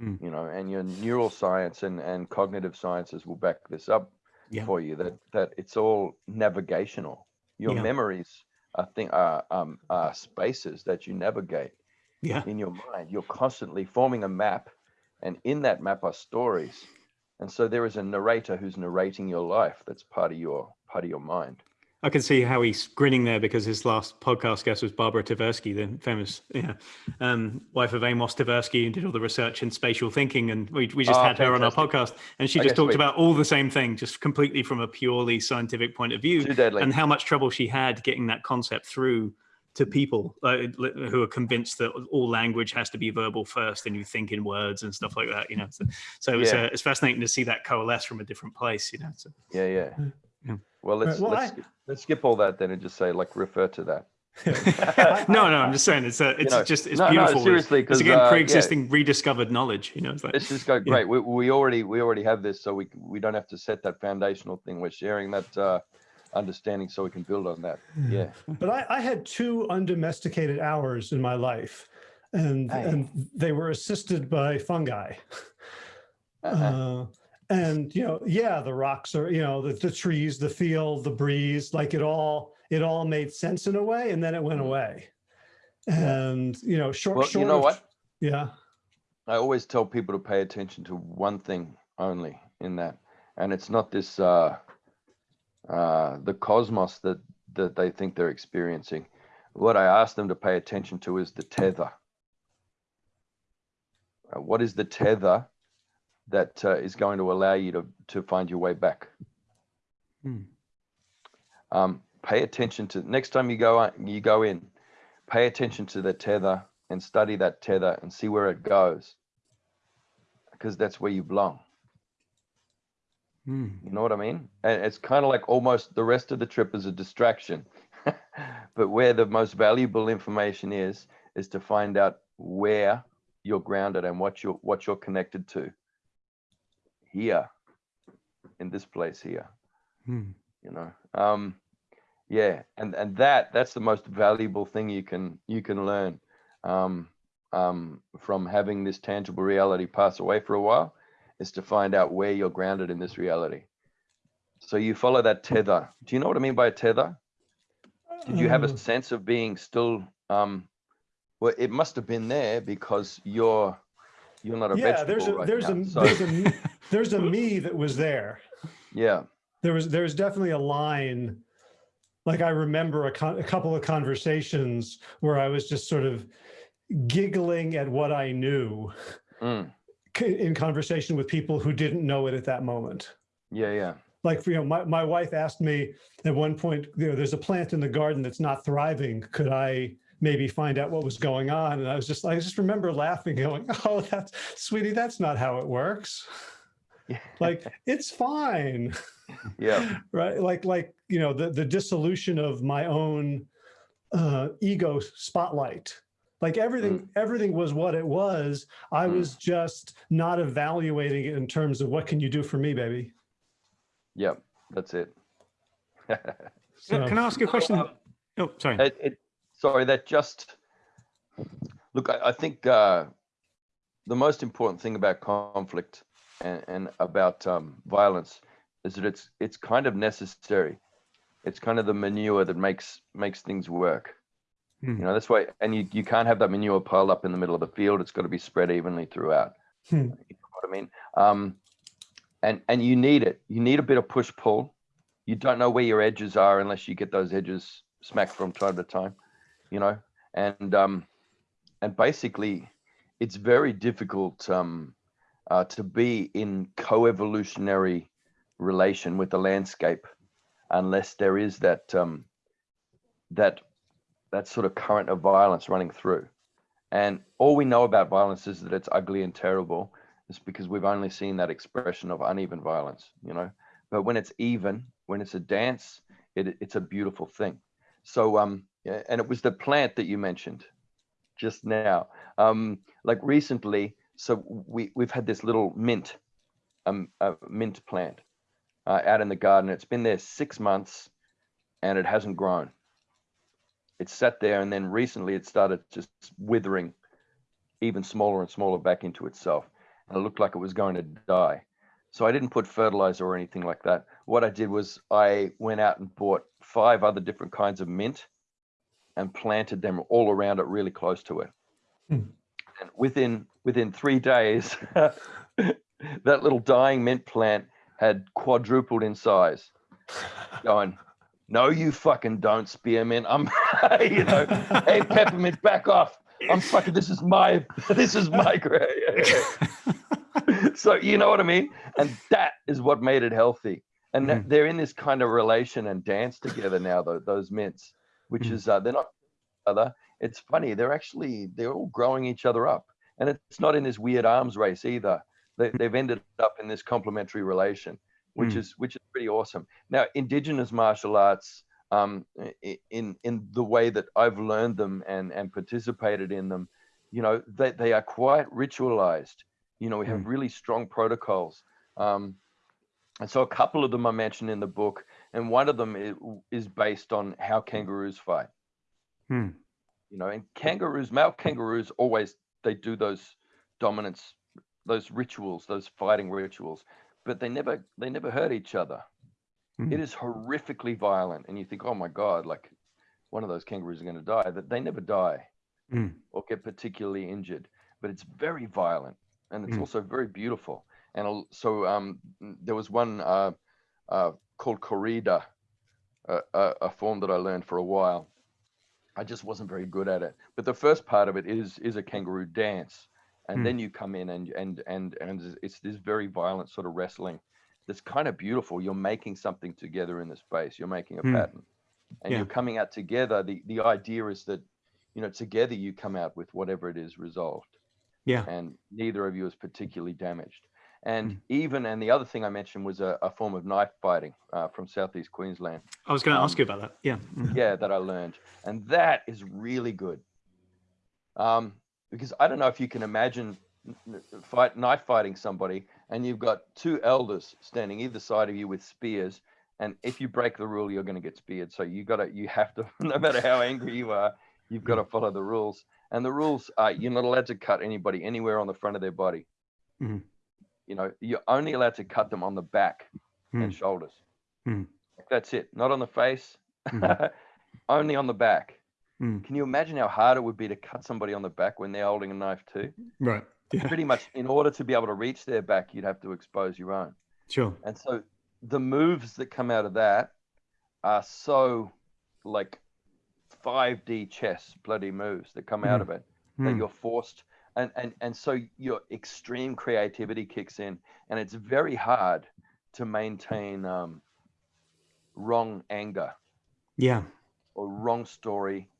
Mm. You know, and your neural science and, and cognitive sciences will back this up yeah. for you. That that it's all navigational. Your yeah. memories are thing are um are spaces that you navigate. Yeah. In your mind, you're constantly forming a map, and in that map are stories. And so there is a narrator who's narrating your life. That's part of your part of your mind. I can see how he's grinning there because his last podcast guest was Barbara Tversky, the famous yeah, um, wife of Amos Tversky, who did all the research in spatial thinking. And we, we just oh, had fantastic. her on our podcast, and she just talked about all the same thing, just completely from a purely scientific point of view, and how much trouble she had getting that concept through to people uh, who are convinced that all language has to be verbal first and you think in words and stuff like that you know so, so it's, yeah. uh, it's fascinating to see that coalesce from a different place you know so, yeah yeah yeah. Well, let's well, let's, I, let's skip all that then and just say like refer to that. no, no, I'm just saying it's a, it's you know, just it's no, beautiful. No, seriously, because again, uh, pre-existing, yeah. rediscovered knowledge. You know, it's like, this is go great. Yeah. We, we already we already have this, so we we don't have to set that foundational thing. We're sharing that uh, understanding, so we can build on that. Yeah. But I, I had two undomesticated hours in my life, and and they were assisted by fungi. Uh -huh. uh, and you know yeah the rocks are you know the, the trees the field the breeze like it all it all made sense in a way and then it went mm-hmm. away and you know short well, short you know what yeah i always tell people to pay attention to one thing only in that and it's not this uh uh the cosmos that that they think they're experiencing what i ask them to pay attention to is the tether uh, what is the tether that uh, is going to allow you to, to find your way back. Hmm. Um, pay attention to next time you go you go in, pay attention to the tether and study that tether and see where it goes, because that's where you belong. Hmm. You know what I mean? And it's kind of like almost the rest of the trip is a distraction, but where the most valuable information is is to find out where you're grounded and what you're what you're connected to here in this place here hmm. you know um yeah and and that that's the most valuable thing you can you can learn um um from having this tangible reality pass away for a while is to find out where you're grounded in this reality so you follow that tether do you know what i mean by a tether did you have a uh. sense of being still um well it must have been there because you're you're not a yeah, there's a right there's now, a so. there's a there's a me that was there. Yeah. There was there was definitely a line. Like I remember a, a couple of conversations where I was just sort of, giggling at what I knew Mm. In conversation with people who didn't know it at that moment. Yeah, yeah. Like, you know, my, my wife asked me at one point, you know, there's a plant in the garden that's not thriving. Could I maybe find out what was going on? And I was just, I just remember laughing, going, oh, that's, sweetie, that's not how it works. Like, it's fine. Yeah. right like like you know the the dissolution of my own uh ego spotlight like everything everything was what it was i Mm. was just not evaluating it in terms of what can you do for me baby Yep. That's it. so Can I ask you a question? Um, Oh, sorry. it, it sorry that just look i, I think uh, the most important thing about conflict and, and about um, violence is that it's it's kind of necessary it's kind of the manure that makes makes things work Hmm. you know that's why and you, you can't have that manure piled up in the middle of the field. It's got to be spread evenly throughout. Hmm. you know what i mean? Um and and you need it. You need a bit of push pull you don't know where your edges are unless you get those edges smacked from time to time you know? And um and basically it's very difficult um uh, to be in co-evolutionary relation with the landscape unless there is that um that that sort of current of violence running through. And all we know about violence is that it's ugly and terrible. It's because we've only seen that expression of uneven violence you know? But when it's even when it's a dance it, it's a beautiful thing. So um and it was the plant that you mentioned just now. Um like recently so we we've had this little mint um a mint plant uh, out in the garden. It's been there six months and it hasn't grown it sat there and then recently it started just withering even smaller and smaller back into itself. And it looked like it was going to die. So i didn't put fertilizer or anything like that. What i did was i went out and bought five other different kinds of mint and planted them all around it really close to it. Hmm. and within within three days that little dying mint plant had quadrupled in size. Going no you fucking don't spearmint i'm you know. Hey peppermint back off. I'm fucking this is my this is my gra- so you know what i mean? And that is what made it healthy. And Mhm. they're in this kind of relation and dance together now though those mints which Mhm. is uh, they're not other. It's funny they're actually they're all growing each other up. And it's not in this weird arms race either. They, they've ended up in this complementary relation which Mm. is which is pretty awesome now indigenous martial arts um, in in the way that I've learned them and and participated in them, you know, they they are quite ritualized. You know, we have really strong protocols. Um, and so a couple of them I mentioned in the book, and one of them is, is based on how kangaroos fight. Hmm. You know, and kangaroos, male kangaroos always they do those dominance, those rituals, those fighting rituals, but they never they never hurt each other Mhm. it is horrifically violent and you think oh my god like one of those kangaroos are going to die that they never die Mm. or get particularly injured but it's very violent and it's Mm. also very beautiful and so um there was one uh, uh called corrida a, a, a form that i learned for a while i just wasn't very good at it but the first part of it is is a kangaroo dance and Mm. then you come in and and and and it's this very violent sort of wrestling that's kind of beautiful you're making something together in the space you're making a Mm. pattern and Yeah. you're coming out together the the idea is that you know together you come out with whatever it is resolved Yeah. and neither of you is particularly damaged and Mm. even and the other thing i mentioned was a, a form of knife fighting uh, from southeast queensland I was going to ask Um, you about that. Yeah. Mm. yeah that i learned and that is really good um because i don't know if you can imagine fight knife fighting somebody and you've got two elders standing either side of you with spears and if you break the rule you're going to get speared. So you got to you have to no matter how angry you are you've got to follow the rules. And the rules are you're not allowed to cut anybody anywhere on the front of their body. Mhm. you know you're only allowed to cut them on the back and Mm. shoulders. Mm. that's it. Not on the face. Only on the back Mm. can you imagine how hard it would be to cut somebody on the back when they're holding a knife too? Right. Yeah. Pretty much, in order to be able to reach their back, you'd have to expose your own. Sure. And so the moves that come out of that are so like 5D chess bloody moves that come out Mhm. of it. that Hmm. you're forced and and and so your extreme creativity kicks in and it's very hard to maintain um, wrong anger Yeah. or wrong story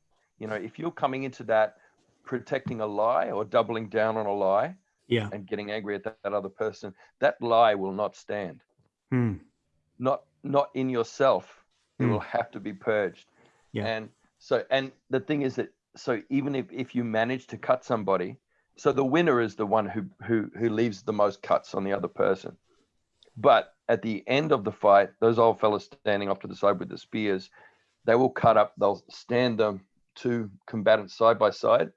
you know if you're coming into that protecting a lie or doubling down on a lie Yeah. and getting angry at that, that other person that lie will not stand Hmm. not not in yourself it Mm. will have to be purged Yeah. and so and the thing is that so even if if you manage to cut somebody so the winner is the one who who who leaves the most cuts on the other person but at the end of the fight those old fellas standing off to the side with the spears they will cut up they'll stand them two combatants side by side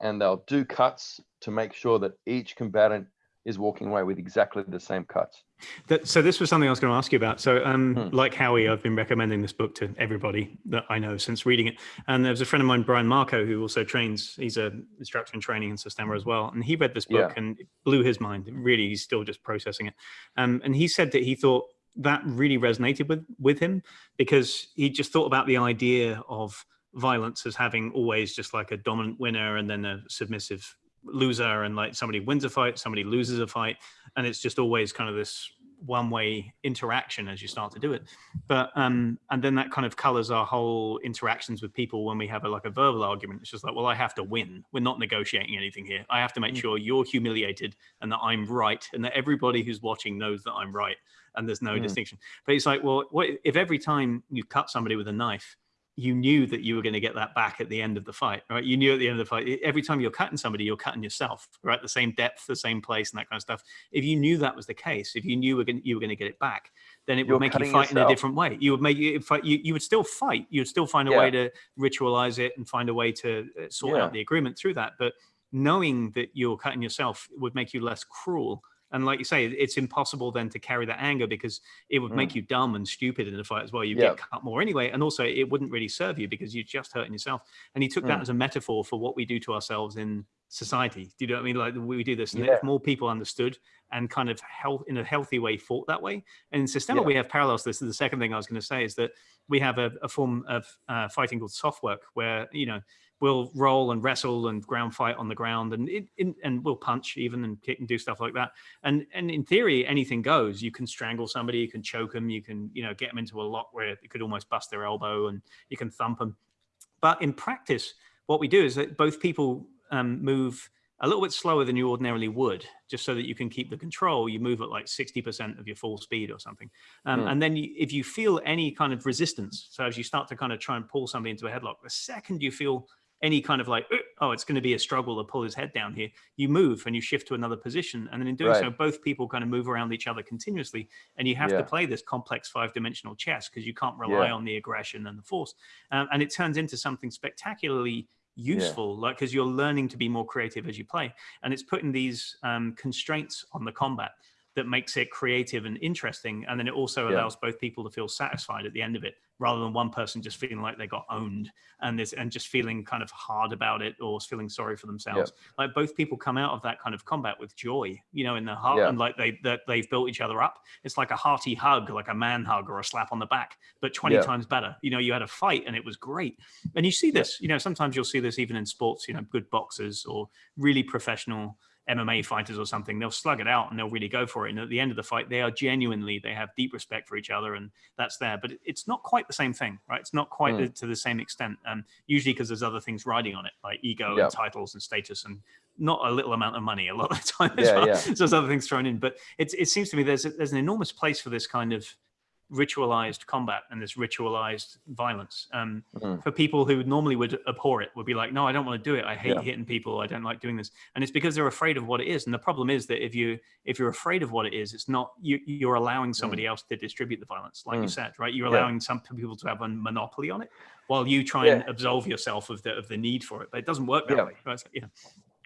and they'll do cuts to make sure that each combatant is walking away with exactly the same cuts That, so this was something I was going to ask you about. So, um, Hmm. like Howie, I've been recommending this book to everybody that I know since reading it. And there was a friend of mine, Brian Marco, who also trains. He's a instructor in training in Systema as well. And he read this book Yeah. and it blew his mind. Really, he's still just processing it. Um, and he said that he thought that really resonated with with him because he just thought about the idea of violence as having always just like a dominant winner and then a submissive loser and like somebody wins a fight somebody loses a fight and it's just always kind of this one way interaction as you start to do it. But um and then that kind of colors our whole interactions with people when we have a like a verbal argument. It's just like well i have to win. We're not negotiating anything here. I have to make Mm. sure you're humiliated and that i'm right and that everybody who's watching knows that i'm right and there's no Mm. distinction. But it's like well what if every time you cut somebody with a knife you knew that you were going to get that back at the end of the fight, right? You knew at the end of the fight, every time you're cutting somebody, you're cutting yourself, right? The same depth, the same place, and that kind of stuff. If you knew that was the case, if you knew you were going to get it back, then it You're would make you fight in a different way. You would make you fight. You, you would still fight. You would still find a Yeah. way to ritualize it and find a way to uh, sort Yeah. out the agreement through that. But knowing that you're cutting yourself would make you less cruel. And like you say, it's impossible then to carry that anger because it would Mm. make you dumb and stupid in a fight as well. You Yeah. get cut more anyway, and also it wouldn't really serve you because you're just hurting yourself. And he took that Mm. as a metaphor for what we do to ourselves in society. Do you know what I mean? Like we do this, and Yeah. if more people understood and kind of health in a healthy way fought that way. And in Systema, Yeah. we have parallels. to This is the second thing I was going to say is that we have a, a form of uh, fighting called soft work, where you know we'll roll and wrestle and ground fight on the ground, and it, in, and we'll punch even and kick and do stuff like that. And and in theory, anything goes. You can strangle somebody, you can choke them, you can you know get them into a lock where you could almost bust their elbow, and you can thump them. But in practice, what we do is that both people um, move a little bit slower than you ordinarily would, just so that you can keep the control. You move at like 60% of your full speed or something. Um, Hmm. And then you, if you feel any kind of resistance, so as you start to kind of try and pull somebody into a headlock, the second you feel any kind of like, "Uh, oh, it's going to be a struggle to pull his head down here, you move and you shift to another position. And then in doing so, both people kind of move around each other continuously. And you have to play this complex five dimensional chess because you can't rely Yeah. on the aggression and the force. Um, and it turns into something spectacularly useful like because you're learning to be more creative as you play and it's putting these um, constraints on the combat that makes it creative and interesting and then it also Yeah. allows both people to feel satisfied at the end of it rather than one person just feeling like they got owned and this and just feeling kind of hard about it or feeling sorry for themselves like both people come out of that kind of combat with joy you know in their heart Yeah. and like they that they've built each other up it's like a hearty hug like a man hug or a slap on the back but 20 Yeah. times better you know you had a fight and it was great and you see this you know sometimes you'll see this even in sports you know good boxers or really professional MMA fighters or something, they'll slug it out and they'll really go for it. And at the end of the fight, they are genuinely, they have deep respect for each other and that's there. But it's not quite the same thing, right? It's not quite Mm. the, to the same extent. Um, usually because there's other things riding on it, like ego Yeah. and titles and status and not a little amount of money a lot of the time as Yeah, well. yeah. So there's other things thrown in. But it's, it seems to me there's, a, there's an enormous place for this kind of ritualized combat and this ritualized violence um, Mm. for people who normally would abhor it would be like no i don't want to do it i hate Yeah. hitting people i don't like doing this and it's because they're afraid of what it is and the problem is that if you if you're afraid of what it is it's not you you're allowing somebody else to distribute the violence like you Mm. said right you're Yeah. allowing some people to have a monopoly on it while you try and absolve yourself of the of the need for it but it doesn't work that Yeah. way right? So, yeah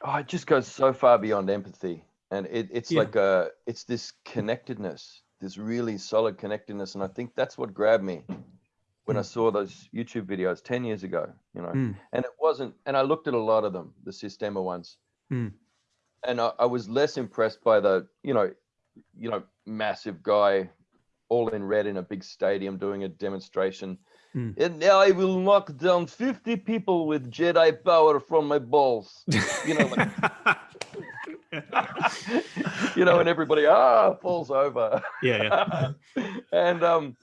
oh, it just goes so far beyond empathy and it, it's Yeah. like a it's this connectedness this really solid connectedness and i think that's what grabbed me when i Mm. saw those youtube videos 10 years ago you know Mm. and it wasn't and i looked at a lot of them the systema ones Mm. and I, I was less impressed by the you know you know massive guy all in red in a big stadium doing a demonstration Hmm. And now I will knock down 50 people with Jedi power from my balls. You know, like, you know, and everybody ah falls over. yeah, yeah. and um,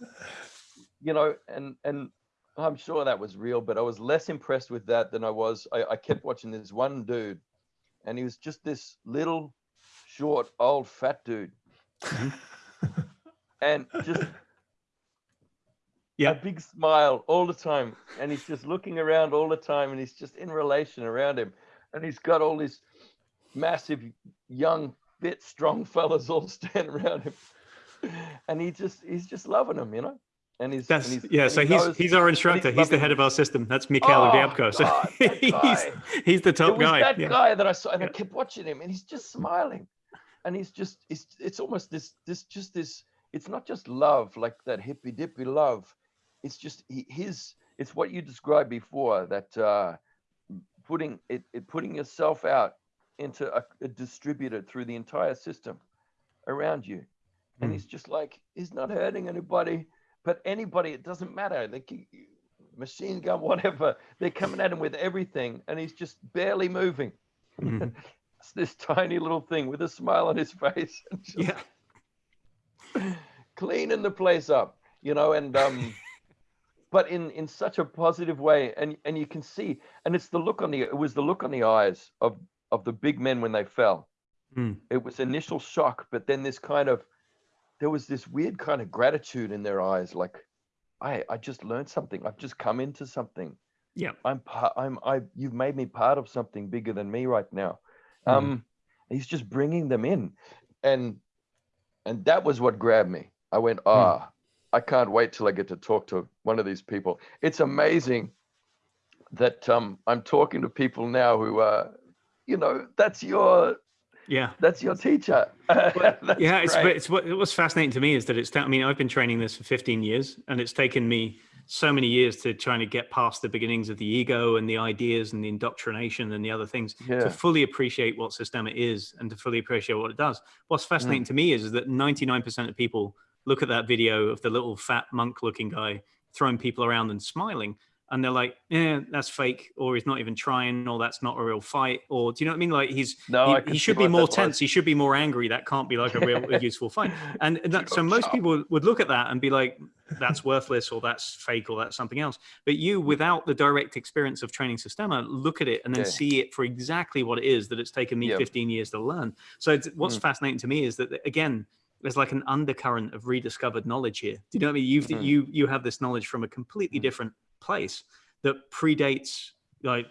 you know, and and I'm sure that was real, but I was less impressed with that than I was. I, I kept watching this one dude, and he was just this little, short, old, fat dude, and just Yeah. a big smile all the time, and he's just looking around all the time, and he's just in relation around him, and he's got all these massive, young, fit, strong fellas all standing around him, and he just he's just loving them, you know. And he's and That's he's- yeah. and So he he's knows- he's our instructor. He's the head of our system. That's Mikhail Oh, Ryabko. So God, he's he's the it top was guy. that yeah. guy that I saw, and Yeah. I kept watching him, and he's just smiling, and he's just it's it's almost this this just this. It's not just love like that hippy dippy love. It's just he, his. It's what you described before that uh, putting it, it putting yourself out into a, a distributed through the entire system around you, and Hmm. he's just like he's not hurting anybody, but anybody. It doesn't matter. You- machine gun, whatever. They're coming at him with everything, and he's just barely moving. Mhm. It's this tiny little thing with a smile on his face, Yeah. cleaning the place up, you know, and um, but in in such a positive way, and and you can see, and it's the look on the it was the look on the eyes of of the big men when they fell. Hmm. It was initial shock, but then this kind of there was this weird kind of gratitude in their eyes, like I I just learned something. I've just come into something. Yeah. I'm part. I'm I. You've made me part of something bigger than me right now. Mhm. Um, he's just bringing them in, and and that was what grabbed me. I went, ah, I can't wait till I get to talk to one of these people. It's amazing that um I'm talking to people now who uh, you know, that's your Yeah. that's your teacher. That's yeah, it's, great. it's what what's fascinating to me is that it's. I mean, I've been training this for 15 years, and it's taken me so many years to trying to get past the beginnings of the ego and the ideas and the indoctrination and the other things yeah. to fully appreciate what Systema is and to fully appreciate what it does. What's mm. fascinating to me is, is that 99% of people look at that video of the little fat monk-looking guy throwing people around and smiling, and they're like, "Yeah, that's fake," or he's not even trying, or that's not a real fight, or do you know what I mean? Like he's No, he, he should be more was. tense. He should be more angry. That can't be like a real a useful fight. And that, so most people would look at that and be like, that's worthless or that's fake or that's something else. But you, without the direct experience of training Systema, look at it and then Yeah. see it for exactly what it is that it's taken me Yeah. 15 years to learn. So it's, what's Mm. fascinating to me is that again, there's like an undercurrent of rediscovered knowledge here. Do you know what I mean? You've, Mm. you you have this knowledge from a completely Mm. different place that predates like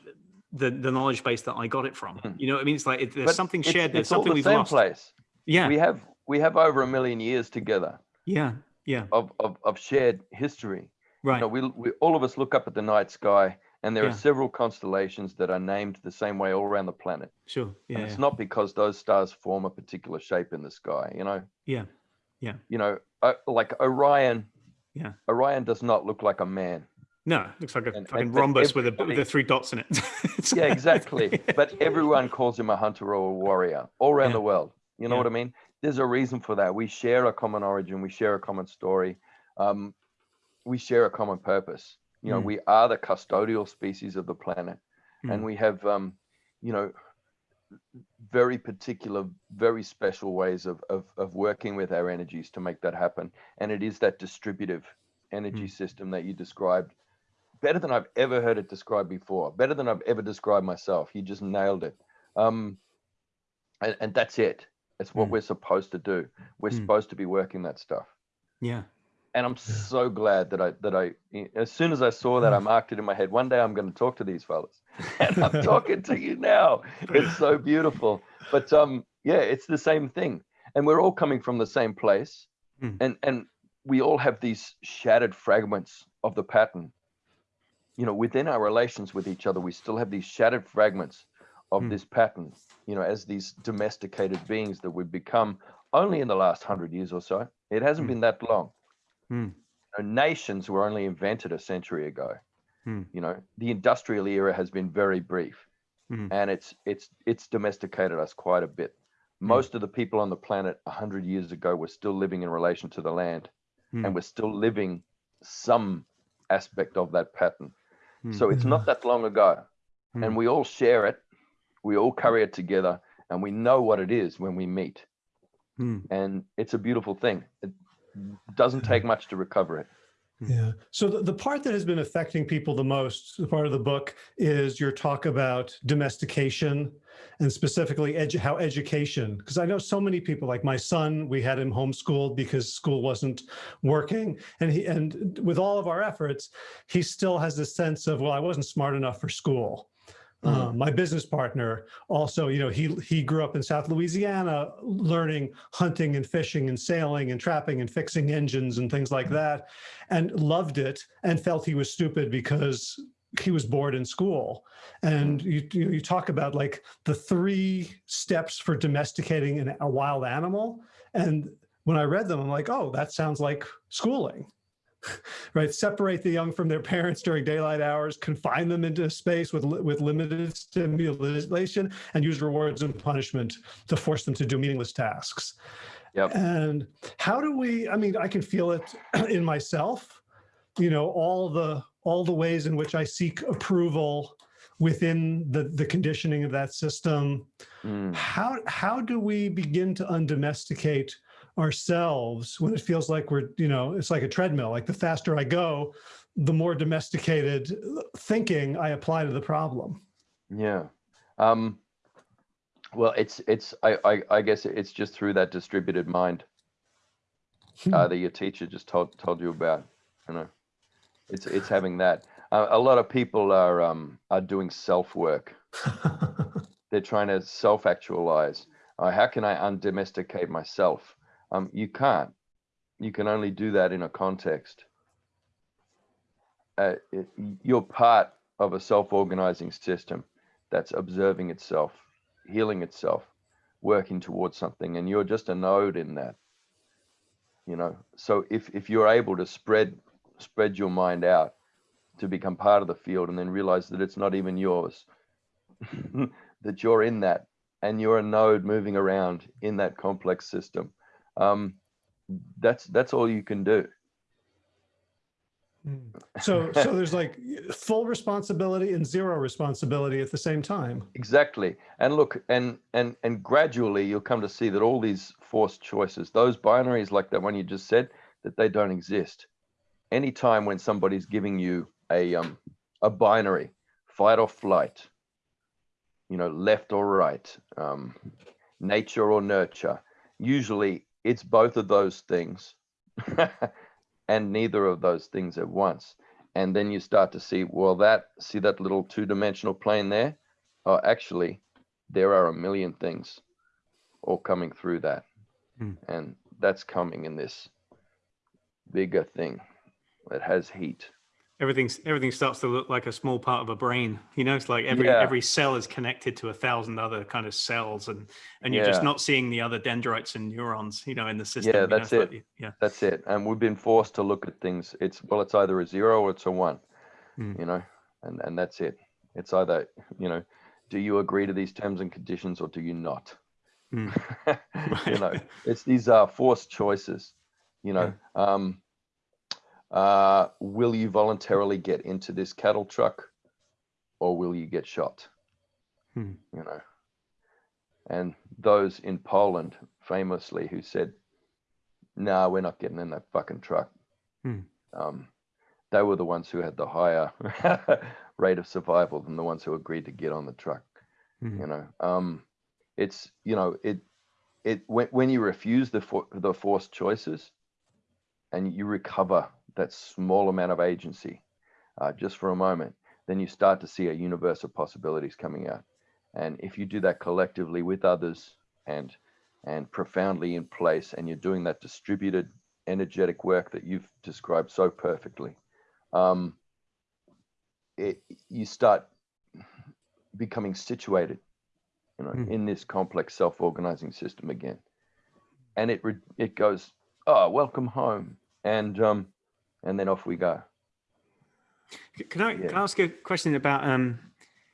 the the knowledge base that I got it from. Mm. You know what I mean? It's like it, there's But something it's- shared. There's it's all something the we've same lost. place. Yeah, We have we have over a million years together yeah, yeah. of of, of shared history. Right. You know, we, we all of us look up at the night sky, and there Yeah. are several constellations that are named the same way all around the planet. sure. Yeah. and Yeah. it's not because those stars form a particular shape in the sky. You know, yeah. Yeah. You know, uh, like Orion. Yeah. Orion does not look like a man. No, it looks like a And- fucking and- rhombus with, a, with the three dots in it. Yeah, exactly. but everyone calls him a hunter or a warrior all around Yeah. the world. You know Yeah. what I mean? There's a reason for that. We share a common origin. We share a common story. Um, we share a common purpose. You know, Mm. we are the custodial species of the planet, Mm. and we have, um, you know, very particular, very special ways of, of of working with our energies to make that happen. And it is that distributive energy Mm. system that you described better than I've ever heard it described before, better than I've ever described myself. You just nailed it. Um, and, and that's it. It's what Mm. we're supposed to do. We're Mm. supposed to be working that stuff. yeah. And I'm so glad that I that I as soon as I saw that I marked it in my head. One day I'm going to talk to these fellas, and I'm talking to you now. It's so beautiful. But um, yeah, it's the same thing, and we're all coming from the same place, Mm. and and we all have these shattered fragments of the pattern. You know, within our relations with each other, we still have these shattered fragments of Mm. this pattern. You know, as these domesticated beings that we've become only in the last hundred years or so. It hasn't Mm. been that long Mm. know, nations were only invented a century ago. Hmm. You know, the industrial era has been very brief, Mhm. and it's it's it's domesticated us quite a bit. Most of the people on the planet hundred years ago were still living in relation to the land, Hmm. and we're still living some aspect of that pattern. Hmm. So it's not that long ago, Hmm. and we all share it. We all carry it together, and we know what it is when we meet, Hmm. and it's a beautiful thing. It doesn't take much to recover it. Hmm. Yeah. So the, the part that has been affecting people the most, the part of the book, is your talk about domestication and specifically edu- how education, because I know so many people, like my son, we had him homeschooled because school wasn't working. And he and with all of our efforts, he still has this sense of, well, I wasn't smart enough for school. Uh, my business partner also, you know, he he grew up in South Louisiana, learning hunting and fishing and sailing and trapping and fixing engines and things like mm-hmm. that, and loved it and felt he was stupid because he was bored in school. And mm-hmm. you you, you talk about like the three steps for domesticating an, a wild animal, and when I read them, I'm like, oh, that sounds like schooling right? Separate the young from their parents during daylight hours, confine them into space with, with limited stimulation, and use rewards and punishment to force them to do meaningless tasks. Yep. And how do we, I mean, I can feel it in myself, you know, all the, all the ways in which I seek approval within the, the conditioning of that system. Mm. How, how do we begin to undomesticate ourselves when it feels like we're, you know, it's like a treadmill, like the faster I go, the more domesticated thinking I apply to the problem. Yeah. Um, well, it's it's I, I I guess it's just through that distributed mind uh, that your teacher just told told you about. You know, it's it's having that. Uh, a lot of people are um are doing self work. They're trying to self actualize. Uh, how can I undomesticate myself? Um, you can't. You can only do that in a context. Uh, it, you're part of a self-organizing system that's observing itself, healing itself, working towards something, and you're just a node in that. You know, so if if you're able to spread spread your mind out to become part of the field, and then realize that it's not even yours, that you're in that, and you're a node moving around in that complex system. Um, that's that's all you can do. So, so there's like full responsibility and zero responsibility at the same time. Exactly. And look, and and and gradually you'll come to see that all these forced choices, those binaries like that one you just said, that they don't exist. Any time when somebody's giving you a um a binary, fight or flight, you know, left or right, um, nature or nurture, usually it's both of those things and neither of those things at once. And then you start to see, well, that see that little two-dimensional plane there? Oh, actually, there are a million things all coming through that. Hmm. And that's coming in this bigger thing that has heat. Everything's everything starts to look like a small part of a brain you know it's like every Yeah. every cell is connected to a thousand other kind of cells and and you're just not seeing the other dendrites and neurons you know in the system Yeah, you know, that's like it. yeah That's it. And we've been forced to look at things. It's well, it's either a zero or it's a one, Hmm. you know, and and that's it. It's either, you know, do you agree to these terms and conditions or do you not? Hmm. you know, it's these are forced choices. You know, um, uh, will you voluntarily get into this cattle truck, or will you get shot? Hmm. You know, and those in Poland famously who said, "No, we're not getting in that fucking truck." Hmm. Um, they were the ones who had the higher rate of survival than the ones who agreed to get on the truck Mhm. you know um it's you know it it when, when you refuse the for, the forced choices and you recover that small amount of agency uh, just for a moment then you start to see a universe of possibilities coming out. And if you do that collectively with others and and profoundly in place and you're doing that distributed energetic work that you've described so perfectly um it, you start becoming situated you know Hmm. in this complex self-organizing system again. And it re- it goes oh welcome home. And um and then off we go Can I, can I ask a question about um,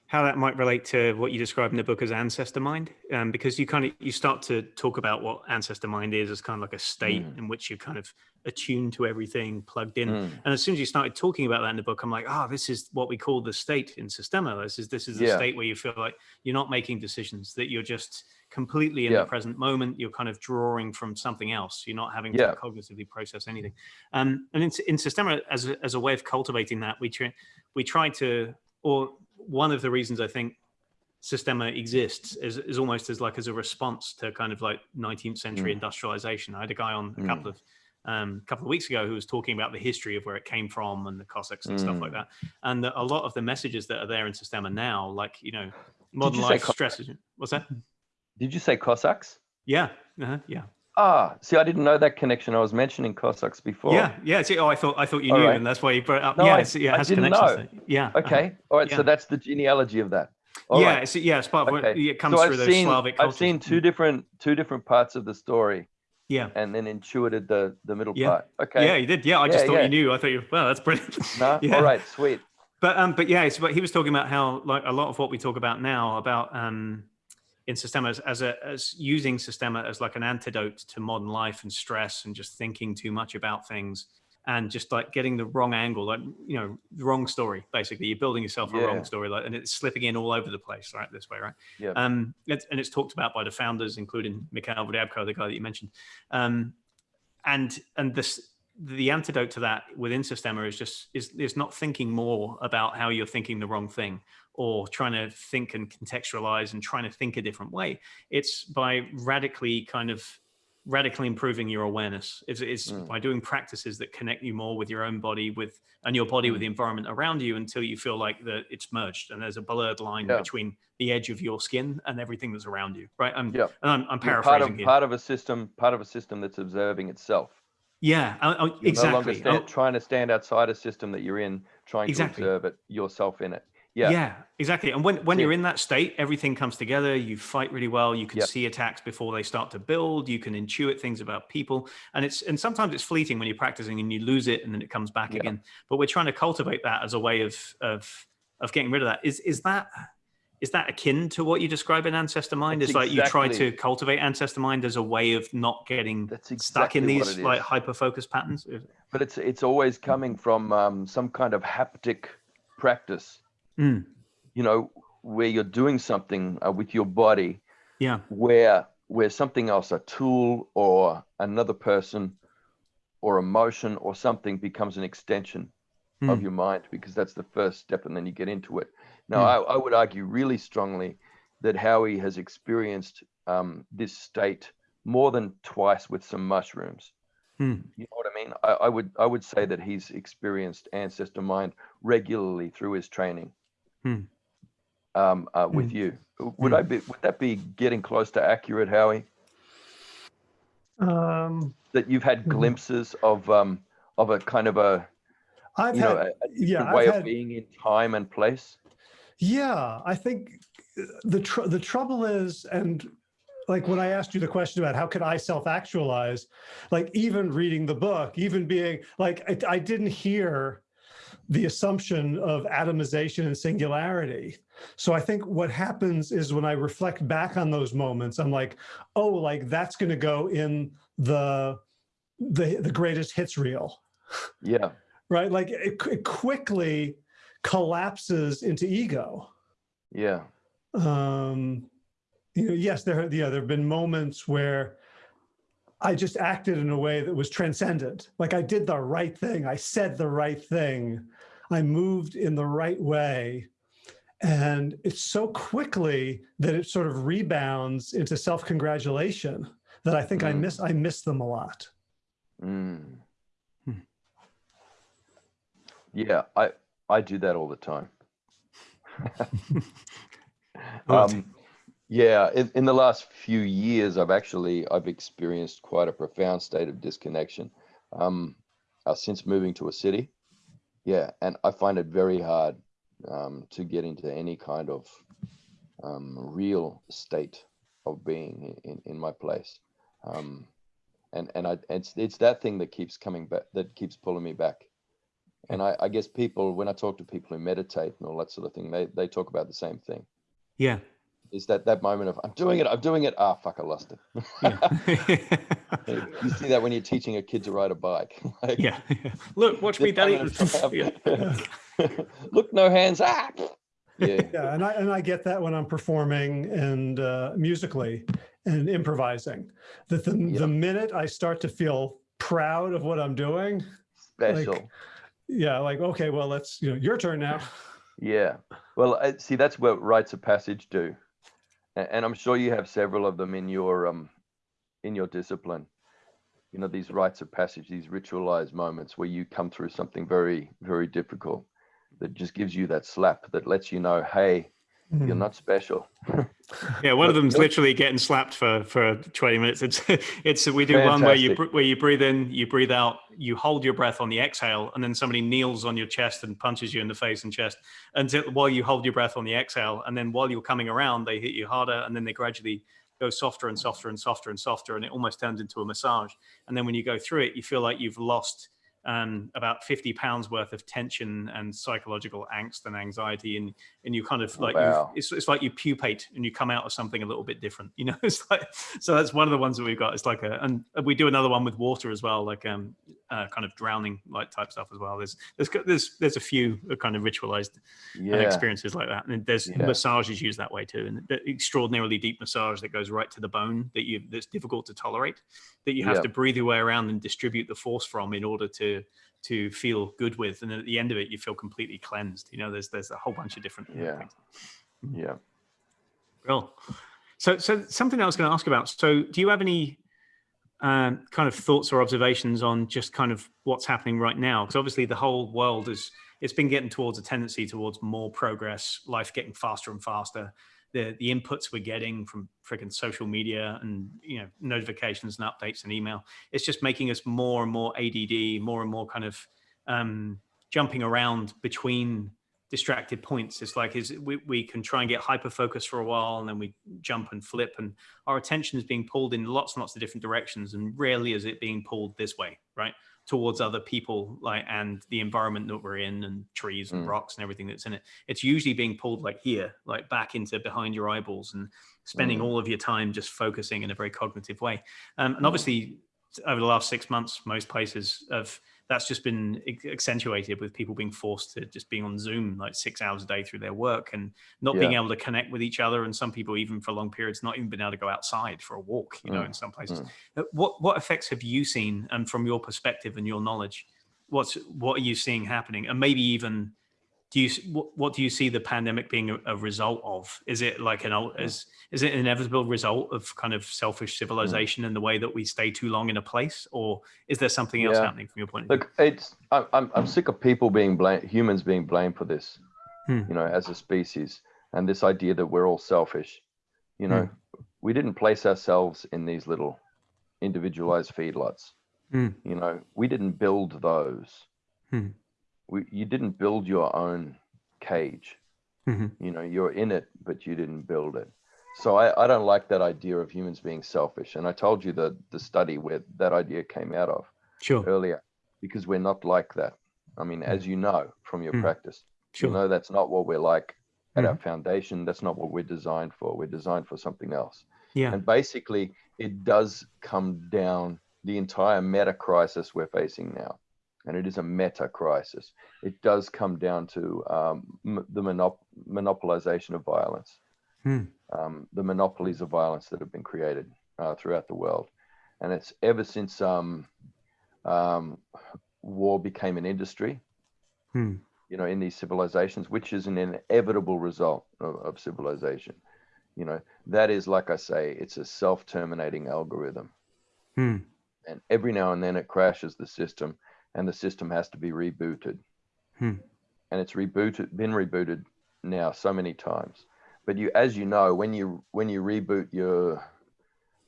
how that might relate to what you describe in the book as ancestor mind, um, because you kind of you start to talk about what ancestor mind is as kind of like a state mm. in which you're kind of attuned to everything, plugged in. Mm. And as soon as you started talking about that in the book, I'm like, oh, this is what we call the state in Systema. This is this is the yeah. state where you feel like you're not making decisions, that you're just completely in yeah. the present moment. You're kind of drawing from something else. You're not having yeah. to cognitively process anything. Um, and in, in Systema, as a, as a way of cultivating that, we try we try to or one of the reasons I think Systema exists is, is almost as like as a response to kind of like 19th century mm. industrialization. I had a guy on a mm. couple of um, a couple of weeks ago who was talking about the history of where it came from and the Cossacks and mm. stuff like mm. that. And the, a lot of the messages that are there in Systema now, like you know, modern life stresses. What's that? Did you say Cossacks? Yeah, uh -huh. yeah. Ah, see, I didn't know that connection. I was mentioning Cossacks before. Yeah, yeah. See, oh, I thought I thought you knew, right. and that's why you brought it up. No, yeah, I, yeah, it has I didn't know. Yeah. Okay. All right. Yeah. So that's the genealogy of that. All yeah. Right. yeah. It's part of okay. what it comes so through I've those seen, Slavic cultures. I've seen two different two different parts of the story. Yeah. And then intuited the the middle yeah. part. Okay. Yeah, you did. Yeah, I just thought you knew. I thought you. Well, that's brilliant. No. yeah. All right. Sweet. But um, but yeah, but he was talking about how like a lot of what we talk about now about um in Systema as, as, a, as using Systema as like an antidote to modern life and stress and just thinking too much about things and just like getting the wrong angle, like, you know, the wrong story, basically you're building yourself a yeah. wrong story like, and it's slipping in all over the place, right? This way, right? Yeah. Um, it's, and it's talked about by the founders, including Mikhail Ryabko, the guy that you mentioned. Um, and, and this, the antidote to that within Systema is just, is, is not thinking more about how you're thinking the wrong thing or trying to think and contextualize and trying to think a different way. It's by radically kind of radically improving your awareness. It's, it's mm. by doing practices that connect you more with your own body with and your body mm. with the environment around you until you feel like that it's merged and there's a blurred line yeah. between the edge of your skin and everything that's around you. Right. I'm, yeah. and I'm, I'm paraphrasing part of, here. Part of a system, part of a system that's observing itself. Yeah, uh, uh, exactly. No longer stand, trying to stand outside a system that you're in, trying exactly. to observe it yourself in it. Yeah. Yeah, exactly. And when, when you're in that state, everything comes together. You fight really well. You can yep. see attacks before they start to build. You can intuit things about people. And it's and sometimes it's fleeting when you're practicing and you lose it and then it comes back again. But we're trying to cultivate that as a way of of of getting rid of that. Is is that is that akin to what you describe in ancestor mind? It's exactly. like you try to cultivate ancestor mind as a way of not getting exactly stuck in these like hyper focused patterns. But it's it's always coming from um, some kind of haptic practice mm. you know, where you're doing something uh, with your body, yeah, where where something else, a tool or another person or emotion or something becomes an extension mm. of your mind because that's the first step and then you get into it. Now. I, I, would argue really strongly that Howie has experienced um, this state more than twice with some mushrooms. Mm. You know what I mean? I, I, would I would say that he's experienced ancestor mind regularly through his training hmm. um, uh, with hmm. you. Would hmm. I be? Would that be getting close to accurate, Howie? Um, that you've had hmm. glimpses of um, of a kind of a I've you had, know, a, a yeah, way I've of had, being in time and place. Yeah, I think the tr the trouble is, and like when I asked you the question about how could I self-actualize, like even reading the book, even being like I, I didn't hear the assumption of atomization and singularity. So I think what happens is when I reflect back on those moments, I'm like, oh, like that's going to go in the, the, the greatest hits reel. Yeah. right. Like it, it quickly collapses into ego. Yeah. Um, you know, yes, there, yeah, there have been moments where I just acted in a way that was transcendent. Like I did the right thing. I said the right thing. I moved in the right way. And it's so quickly that it sort of rebounds into self-congratulation that I think mm. I miss I miss them a lot. Mm. Yeah, I I do that all the time. um, yeah, in, in the last few years, I've actually I've experienced quite a profound state of disconnection um, uh, since moving to a city. Yeah, and I find it very hard um, to get into any kind of um, real state of being in, in my place. Um, and and I it's it's that thing that keeps coming back, that keeps pulling me back. And I, I guess people, when I talk to people who meditate and all that sort of thing, they, they talk about the same thing. Yeah. Is that that moment of I'm doing it, I'm doing it. Ah, fuck, I lost it. Yeah. you see that when you're teaching a kid to ride a bike. Like, yeah. Look, watch me, daddy. moment of Yeah. triumph. Look, no hands. Ah. Yeah. Yeah, and I and I get that when I'm performing and uh, musically and improvising. That the Yeah. the minute I start to feel proud of what I'm doing, Special. yeah, like okay, well, let's you know your turn now. Yeah. Well, I, see, that's what rites of passage do, A- and I'm sure you have several of them in your um, in your discipline. You know, these rites of passage, these ritualized moments where you come through something very, very difficult, that just gives you that slap that lets you know, hey, you're Mhm. not special. Yeah, one of them's look- literally getting slapped for for 20 minutes. It's it's we do one where you where you breathe in, you breathe out, you hold your breath on the exhale, and then somebody kneels on your chest and punches you in the face and chest until while you hold your breath on the exhale, and then while you're coming around, they hit you harder, and then they gradually go softer and softer and softer and softer, and it almost turns into a massage. And then when you go through it, you feel like you've lost um, about 50 pounds worth of tension and psychological angst and anxiety and and you kind of like Wow. it's, it's like you pupate and you come out of something a little bit different you know it's like so that's one of the ones that we've got it's like a and we do another one with water as well like um uh, kind of drowning like type stuff as well there's there's there's there's a few kind of ritualized Yeah. experiences like that and there's Yeah. massages used that way too and the extraordinarily deep massage that goes right to the bone that you that's difficult to tolerate that you have Yeah. to breathe your way around and distribute the force from in order to to feel good with and at the end of it you feel completely cleansed you know there's there's a whole bunch of different Yeah. things Yeah. Cool. So, so something I was going to ask about. So, do you have any um, kind of thoughts or observations on just kind of what's happening right now? Because obviously, the whole world is it's been getting towards a tendency towards more progress, life getting faster and faster. The the inputs we're getting from freaking social media and you know notifications and updates and email, it's just making us more and more ADD, more and more kind of um, jumping around between distracted points. It's like is we, we can try and get hyper focused for a while and then we jump and flip and our attention is being pulled in lots and lots of different directions and rarely is it being pulled this way, right? Towards other people like and the environment that we're in and trees and Mm. rocks and everything that's in it. It's usually being pulled like here, like back into behind your eyeballs and spending Mm. all of your time just focusing in a very cognitive way. Um, and Mm. obviously over the last six months, most places have that's just been accentuated with people being forced to just being on Zoom like six hours a day through their work and not being able to connect with each other. And some people, even for long periods, not even been able to go outside for a walk, you know, Mm, in some places. mm. Uh, What what effects have you seen, and from your perspective and your knowledge, what's what are you seeing happening, and maybe even do you what, what do you see the pandemic being a, a result of? Is it like an ul- is is it an inevitable result of kind of selfish civilization and the way that we stay too long in a place, or is there something else Yeah. happening from your point of view? Look, it's I'm I'm, sick of people being blamed, humans being blamed for this. Hmm. You know, as a species, and this idea that we're all selfish. You know, we didn't place ourselves in these little individualized feedlots. Hmm. You know, we didn't build those. Hmm. We, you didn't build your own cage. Mhm. You know, you're in it, but you didn't build it. So I, I don't like that idea of humans being selfish. And I told you the the study where that idea came out of Sure, earlier, because we're not like that. I mean, as you know from your Mm. practice, sure. you know that's not what we're like at our foundation. That's not what we're designed for. We're designed for something else. yeah, And basically, it does come down the entire meta crisis we're facing now, and it is a meta crisis. It does come down to um, m- the monop- monopolization of violence, Hmm. um, the monopolies of violence that have been created uh, throughout the world, and it's ever since um, um, war became an industry. Hmm. You know, in these civilizations, which is an inevitable result of, of civilization. You know, that is like I say, it's a self-terminating algorithm Hmm. and every now and then it crashes the system and the system has to be rebooted Hmm. and it's rebooted been rebooted now so many times but you as you know when you when you reboot your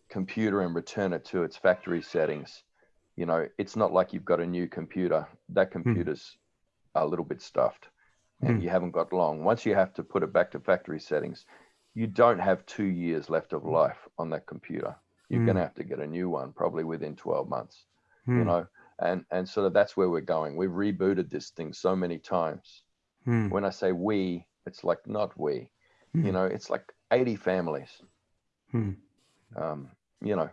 computer and return it to its factory settings you know it's not like you've got a new computer that computer's a little bit stuffed and Hmm. you haven't got long once you have to put it back to factory settings you don't have two years left of life on that computer you're Hmm. going to have to get a new one probably within 12 months Hmm. you know and and sort of that's where we're going. We've rebooted this thing so many times. Hmm. When I say we, it's like not we. You Hmm. know, it's like 80 families. Hmm. Um, you know.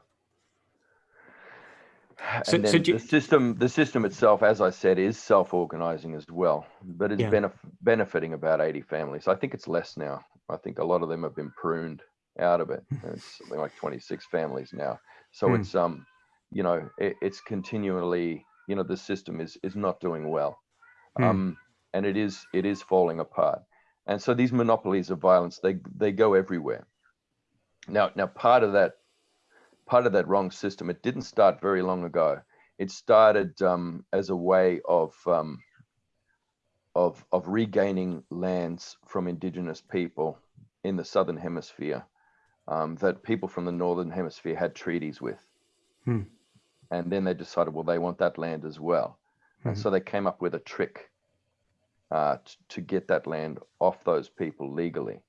So- so you- the system, the system itself, as I said, is self-organizing as well, but it's Yeah. benef- benefiting about 80 families. I think it's less now. I think a lot of them have been pruned out of it. It's something like 26 families now. So Hmm. it's um, you know, it, it's continually, you know, the system is is not doing well, Hmm. um, and it is it is falling apart. And so these monopolies of violence, they they go everywhere. Now now part of that part of that wrong system, it didn't start very long ago. It started um, as a way of um, of of regaining lands from indigenous people in the southern hemisphere um, that people from the northern hemisphere had treaties with. Hmm. And then they decided, well, they want that land as well. And Mhm. so they came up with a trick uh, t- to get that land off those people legally.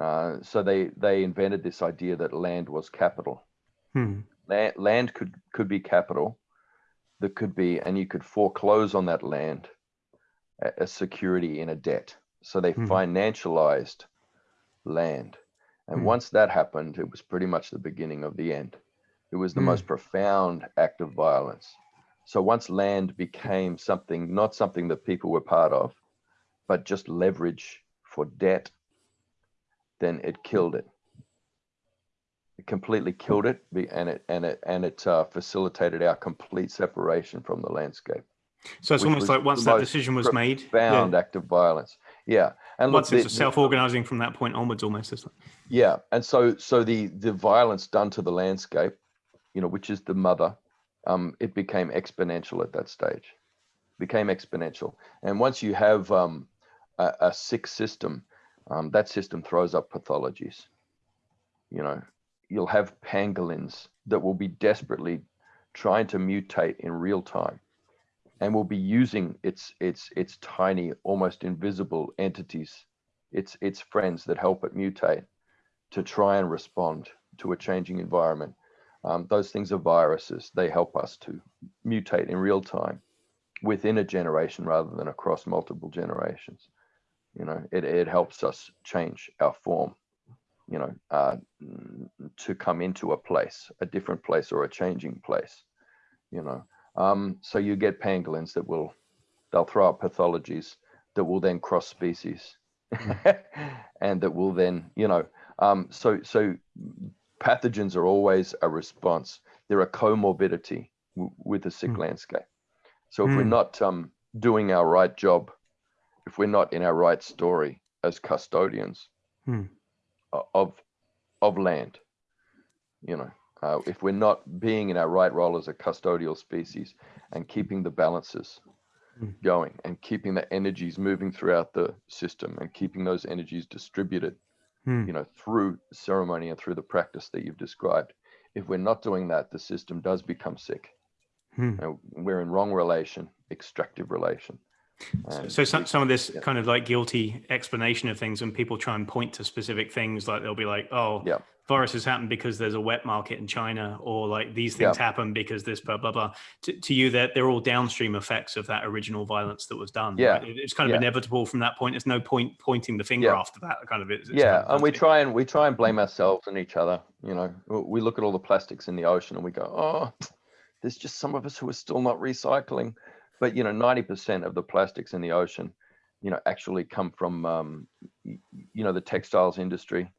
Uh, so they they invented this idea that land was capital. Hmm. Land, land could could be capital. That could be, and you could foreclose on that land a- as security in a debt. So they Mhm. financialized land. And Mhm. once that happened, it was pretty much the beginning of the end. It was the Mm. most profound act of violence. So once land became something, not something that people were part of, but just leverage for debt, then it killed it. It completely killed it, and it and it and it uh, facilitated our complete separation from the landscape. So it's almost like once that decision was made, Profound yeah, act of violence. Yeah, and once the- it's the- self-organizing from that point onwards, almost. It's like, yeah, and so so the the violence done to the landscape, you know, which is the mother, um, it became exponential at that stage, became exponential. And once you have um, a, a sick system, um, that system throws up pathologies. You know, you'll have pangolins that will be desperately trying to mutate in real time, and will be using its its its tiny, almost invisible entities, its its friends that help it mutate to try and respond to a changing environment. Um, those things are viruses. They help us to mutate in real time within a generation rather than across multiple generations. You know, it, it helps us change our form, you know, uh, to come into a place, a different place or a changing place, you know. Um, so you get pangolins that will, they'll throw up pathologies that will then cross species and that will then, you know, um, so so pathogens are always a response. They're a comorbidity with a sick Mm. landscape. So if we're Mm. not um, doing our right job, if we're not in our right story as custodians Hmm. o- of of land, you know, uh, if we're not being in our right role as a custodial species and keeping the balances Mm. going and keeping the energies moving throughout the system and keeping those energies distributed hmm. you know, through ceremony and through the practice that you've described. If we're not doing that, the system does become sick. Hmm. And we're in wrong relation, extractive relation. So, um, so some, some of this yeah. kind of like guilty explanation of things, when people try and point to specific things, like they'll be like, "Oh, Yeah. viruses happen because there's a wet market in China," or like these things happen because this blah blah blah. To, to you, that they're all downstream effects of that original violence that was done. Yeah. right? It- it's kind of Yeah. inevitable from that point. There's no point pointing the finger Yeah. after that. Kind of, it's, it's yeah, kind of and we try and we try and blame ourselves and each other. You know, we look at all the plastics in the ocean and we go, "Oh, there's just some of us who are still not recycling." But you know, 90% of the plastics in the ocean, you know, actually come from um, you know the textiles industry.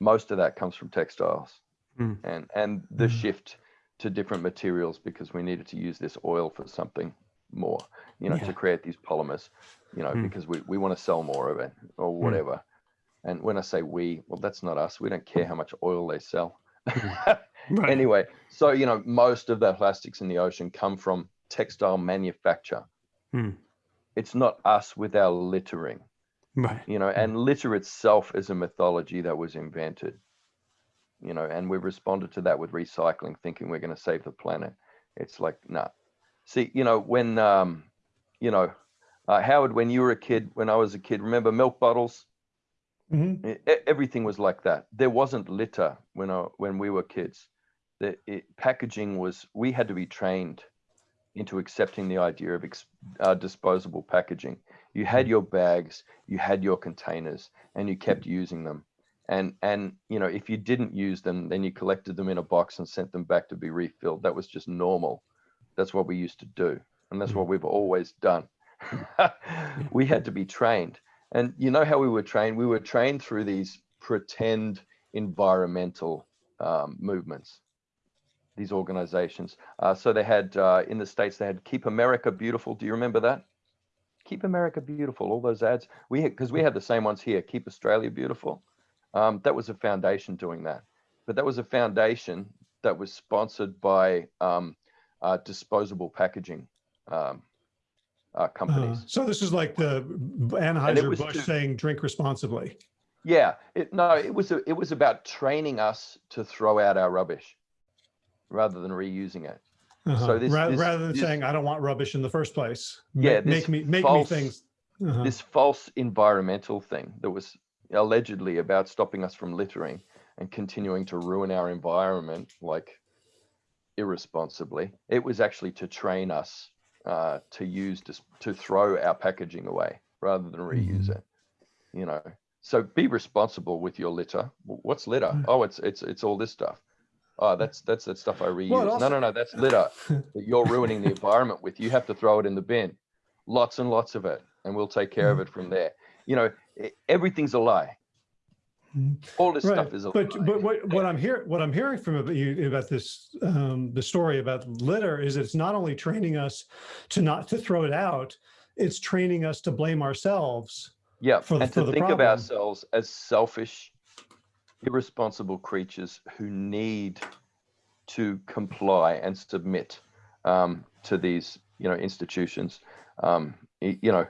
Most of that comes from textiles. Mm. and and the Mm. shift to different materials because we needed to use this oil for something more you know Yeah. to create these polymers you know Mm. because we, we want to sell more of it or whatever and when i say we well that's not us we don't care how much oil they sell Right. anyway so you know most of the plastics in the ocean come from textile manufacture. Hmm. it's not us with our littering. Right. you know and litter itself is a mythology that was invented. You know and we've responded to that with recycling thinking we're going to save the planet. It's like nah. See you know when um you know uh, howard when you were a kid when i was a kid remember milk bottles? Mhm. E- e- everything was like that. There wasn't litter when I, when we were kids. The it, packaging was we had to be trained into accepting the idea of ex, uh, disposable packaging. You had your bags, you had your containers, and you kept using them. And and you know if you didn't use them, then you collected them in a box and sent them back to be refilled. That was just normal. That's what we used to do, and that's what we've always done. we had to be trained, and you know how we were trained? We were trained through these pretend environmental um, movements these organizations. Uh, so they had uh, in the States, they had Keep America Beautiful. Do you remember that? Keep America Beautiful, all those ads. We Because we had the same ones here, Keep Australia Beautiful. Um, that was a foundation doing that. But that was a foundation that was sponsored by um, uh, disposable packaging um, uh, companies. Uh, so this is like the Anheuser-Busch saying drink responsibly. Yeah, it, no, it was a, it was about training us to throw out our rubbish rather than reusing it. Uh-huh. So this, Ra- this- rather than this- saying I don't want rubbish in the first place. Yeah, make, make me make false- me things. Uh-huh. this false environmental thing that was allegedly about stopping us from littering and continuing to ruin our environment like irresponsibly it was actually to train us uh, to use to throw our packaging away rather than reuse Mhm. it you know so be responsible with your litter what's litter Mm. oh it's it's it's all this stuff oh that's that's that stuff i reuse no also- no no that's litter that you're ruining the environment with you have to throw it in the bin lots and lots of it and we'll take care of Mhm. it from there you know everything's a lie Mhm. all this Right, stuff is a but lie. but what, what I'm hearing what I'm hearing from about you about this um, the story about litter is it's not only training us to not to throw it out, it's training us to blame ourselves. yeah for and for to the think of ourselves as selfish irresponsible creatures who need to comply and submit um, to these you know institutions. Um, you know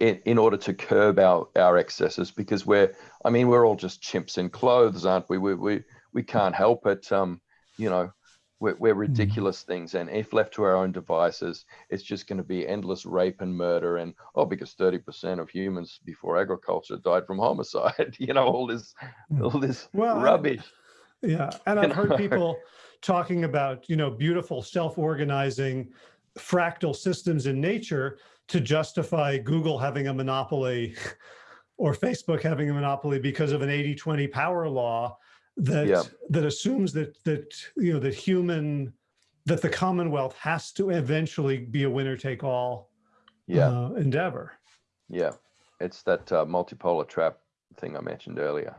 in order to curb our our excesses because we're i mean we're all just chimps in clothes aren't we? We we, we can't help it um you know we're, we're ridiculous things. And if left to our own devices it's just going to be endless rape and murder and oh because 30% of humans before agriculture died from homicide you know all this Mm. all this Well, I- rubbish. Yeah, and I've heard people talking about you know beautiful self-organizing fractal systems in nature to justify Google having a monopoly or Facebook having a monopoly because of an 80-20 power law that Yeah. that assumes that that you know that human that the Commonwealth has to eventually be a winner take all yeah uh, endeavor. Yeah, it's that uh, multipolar trap thing I mentioned earlier.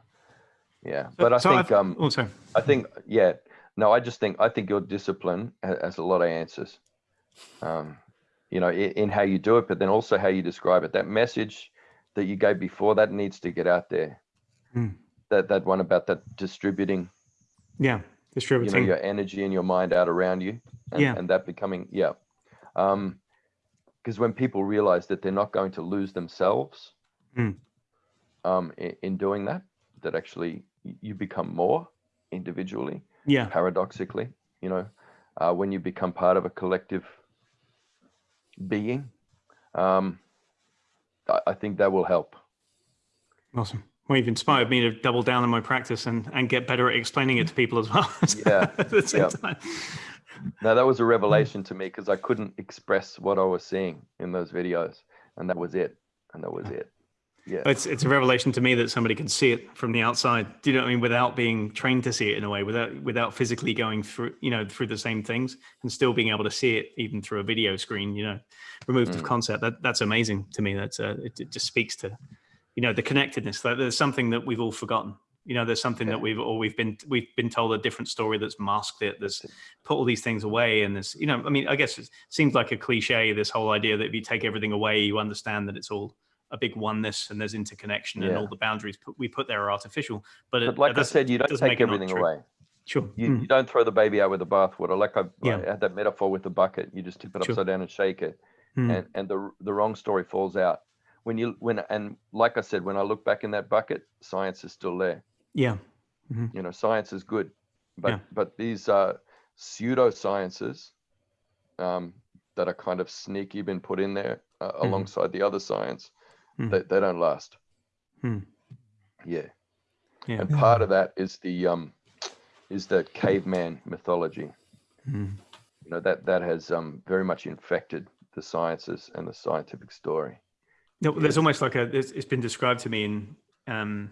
Yeah, but I So think I've- um, also I think yeah, no, I just think I think your discipline has a lot of answers. Um, you know, in, in how you do it, but then also how you describe it. That message that you gave before that needs to get out there. Hmm. That that one about that distributing, yeah, you know, distributing. your energy and your mind out around you, and, Yeah. and that becoming yeah. Um, because when people realize that they're not going to lose themselves Hmm. um, in, in doing that, that actually you become more individually, yeah, paradoxically, you know, uh, when you become part of a collective being, um, I, I think that will help. awesome. Well, you've inspired me to double down on my practice and, and get better at explaining it to people as well. Yeah, at the same yeah. time. Now that was a revelation to me because I couldn't express what I was seeing in those videos, and that was it. And that was it. Yeah. It's it's a revelation to me that somebody can see it from the outside. Do you know what I mean? Without being trained to see it in a way, without without physically going through, you know, through the same things, and still being able to see it even through a video screen. You know, removed of Mm. concept. That that's amazing to me. That's uh, it, it just speaks to, you know, the connectedness. That there's something that we've all forgotten. You know, there's something that we've or we've been we've been told a different story that's masked it. There's put all these things away, and there's you know, I mean, I guess it seems like a cliche. This whole idea that if you take everything away, you understand that it's all a big oneness and there's interconnection and all the boundaries put, we put there are artificial. But, it, But like I said, you don't take make it not everything away. Sure. You, Mm. you don't throw the baby out with the bathwater. Like I, Yeah. I had that metaphor with the bucket. You just tip it Sure. upside down and shake it, Mm. and and the the wrong story falls out. When you when and like I said, when I look back in that bucket, science is still there. yeah. You know, science is good, but Yeah. but these uh, pseudosciences um, that are kind of sneaky been put in there uh, Mhm. alongside the other science, Mhm. they, they don't last. Hmm. Yeah. Yeah. And part of that is the um, is the caveman mythology. Mm. You know that that has um, very much infected the sciences and the scientific story. No, there's almost like a. It's, it's been described to me in um,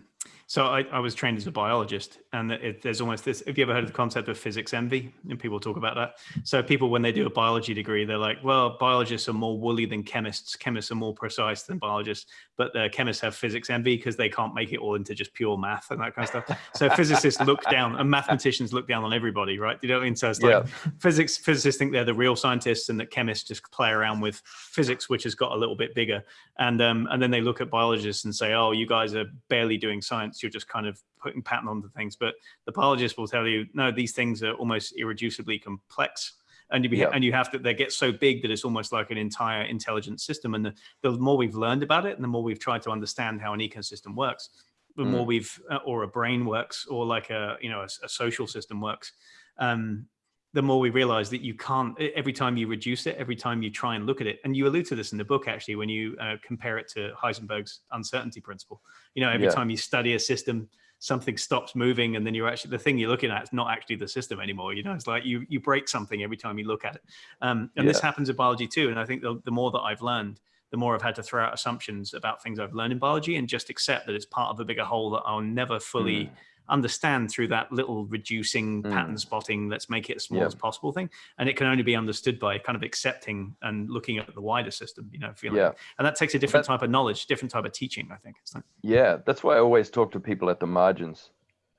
so I, I, was trained as a biologist, and it, there's almost this. Have you ever heard of the concept of physics envy? And people talk about that. So people, when they do a biology degree, they're like, "Well, biologists are more woolly than chemists. Chemists are more precise than biologists, but the chemists have physics envy because they can't make it all into just pure math and that kind of stuff." So physicists look down, and mathematicians look down on everybody, right? You know what I mean? So it's like yeah. physics. Physicists think they're the real scientists, and that chemists just play around with physics, which has got a little bit bigger. And um, and then they look at biologists and say, "Oh, you guys are barely doing science. You're just kind of putting pattern onto things. But the biologist will tell you, no, these things are almost irreducibly complex. And you, yeah. and you have to, they get so big that it's almost like an entire intelligent system. And the, the more we've learned about it and the more we've tried to understand how an ecosystem works, the mm. more we've, uh, or a brain works, or like a, you know, a, a social system works, um, the more we realize that you can't every time you reduce it every time you try and look at it and you allude to this in the book actually when you uh, compare it to heisenberg's uncertainty principle you know every yeah. time you study a system something stops moving and then you're actually the thing you're looking at is not actually the system anymore you know it's like you you break something every time you look at it um, and yeah. this happens in biology too and i think the, the more that i've learned the more i've had to throw out assumptions about things i've learned in biology and just accept that it's part of a bigger whole that i'll never fully mm understand through that little reducing mm. pattern spotting let's make it as small yeah. as possible thing and it can only be understood by kind of accepting and looking at the wider system you know feeling yeah. and that takes a different that, type of knowledge different type of teaching i think like, yeah that's why i always talk to people at the margins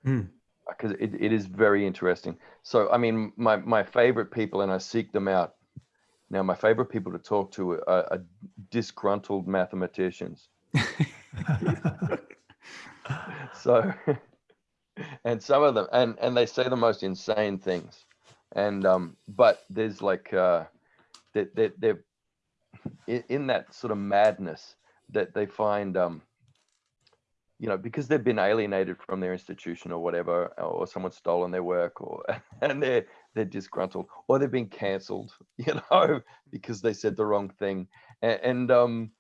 because mm. it, it is very interesting so i mean my my favorite people and i seek them out now my favorite people to talk to are, are disgruntled mathematicians so and some of them and and they say the most insane things. And um but there's like uh that they, they're in that sort of madness that they find um you know because they've been alienated from their institution or whatever or someone's stolen their work or and they're they're disgruntled or they've been canceled you know because they said the wrong thing. And, and um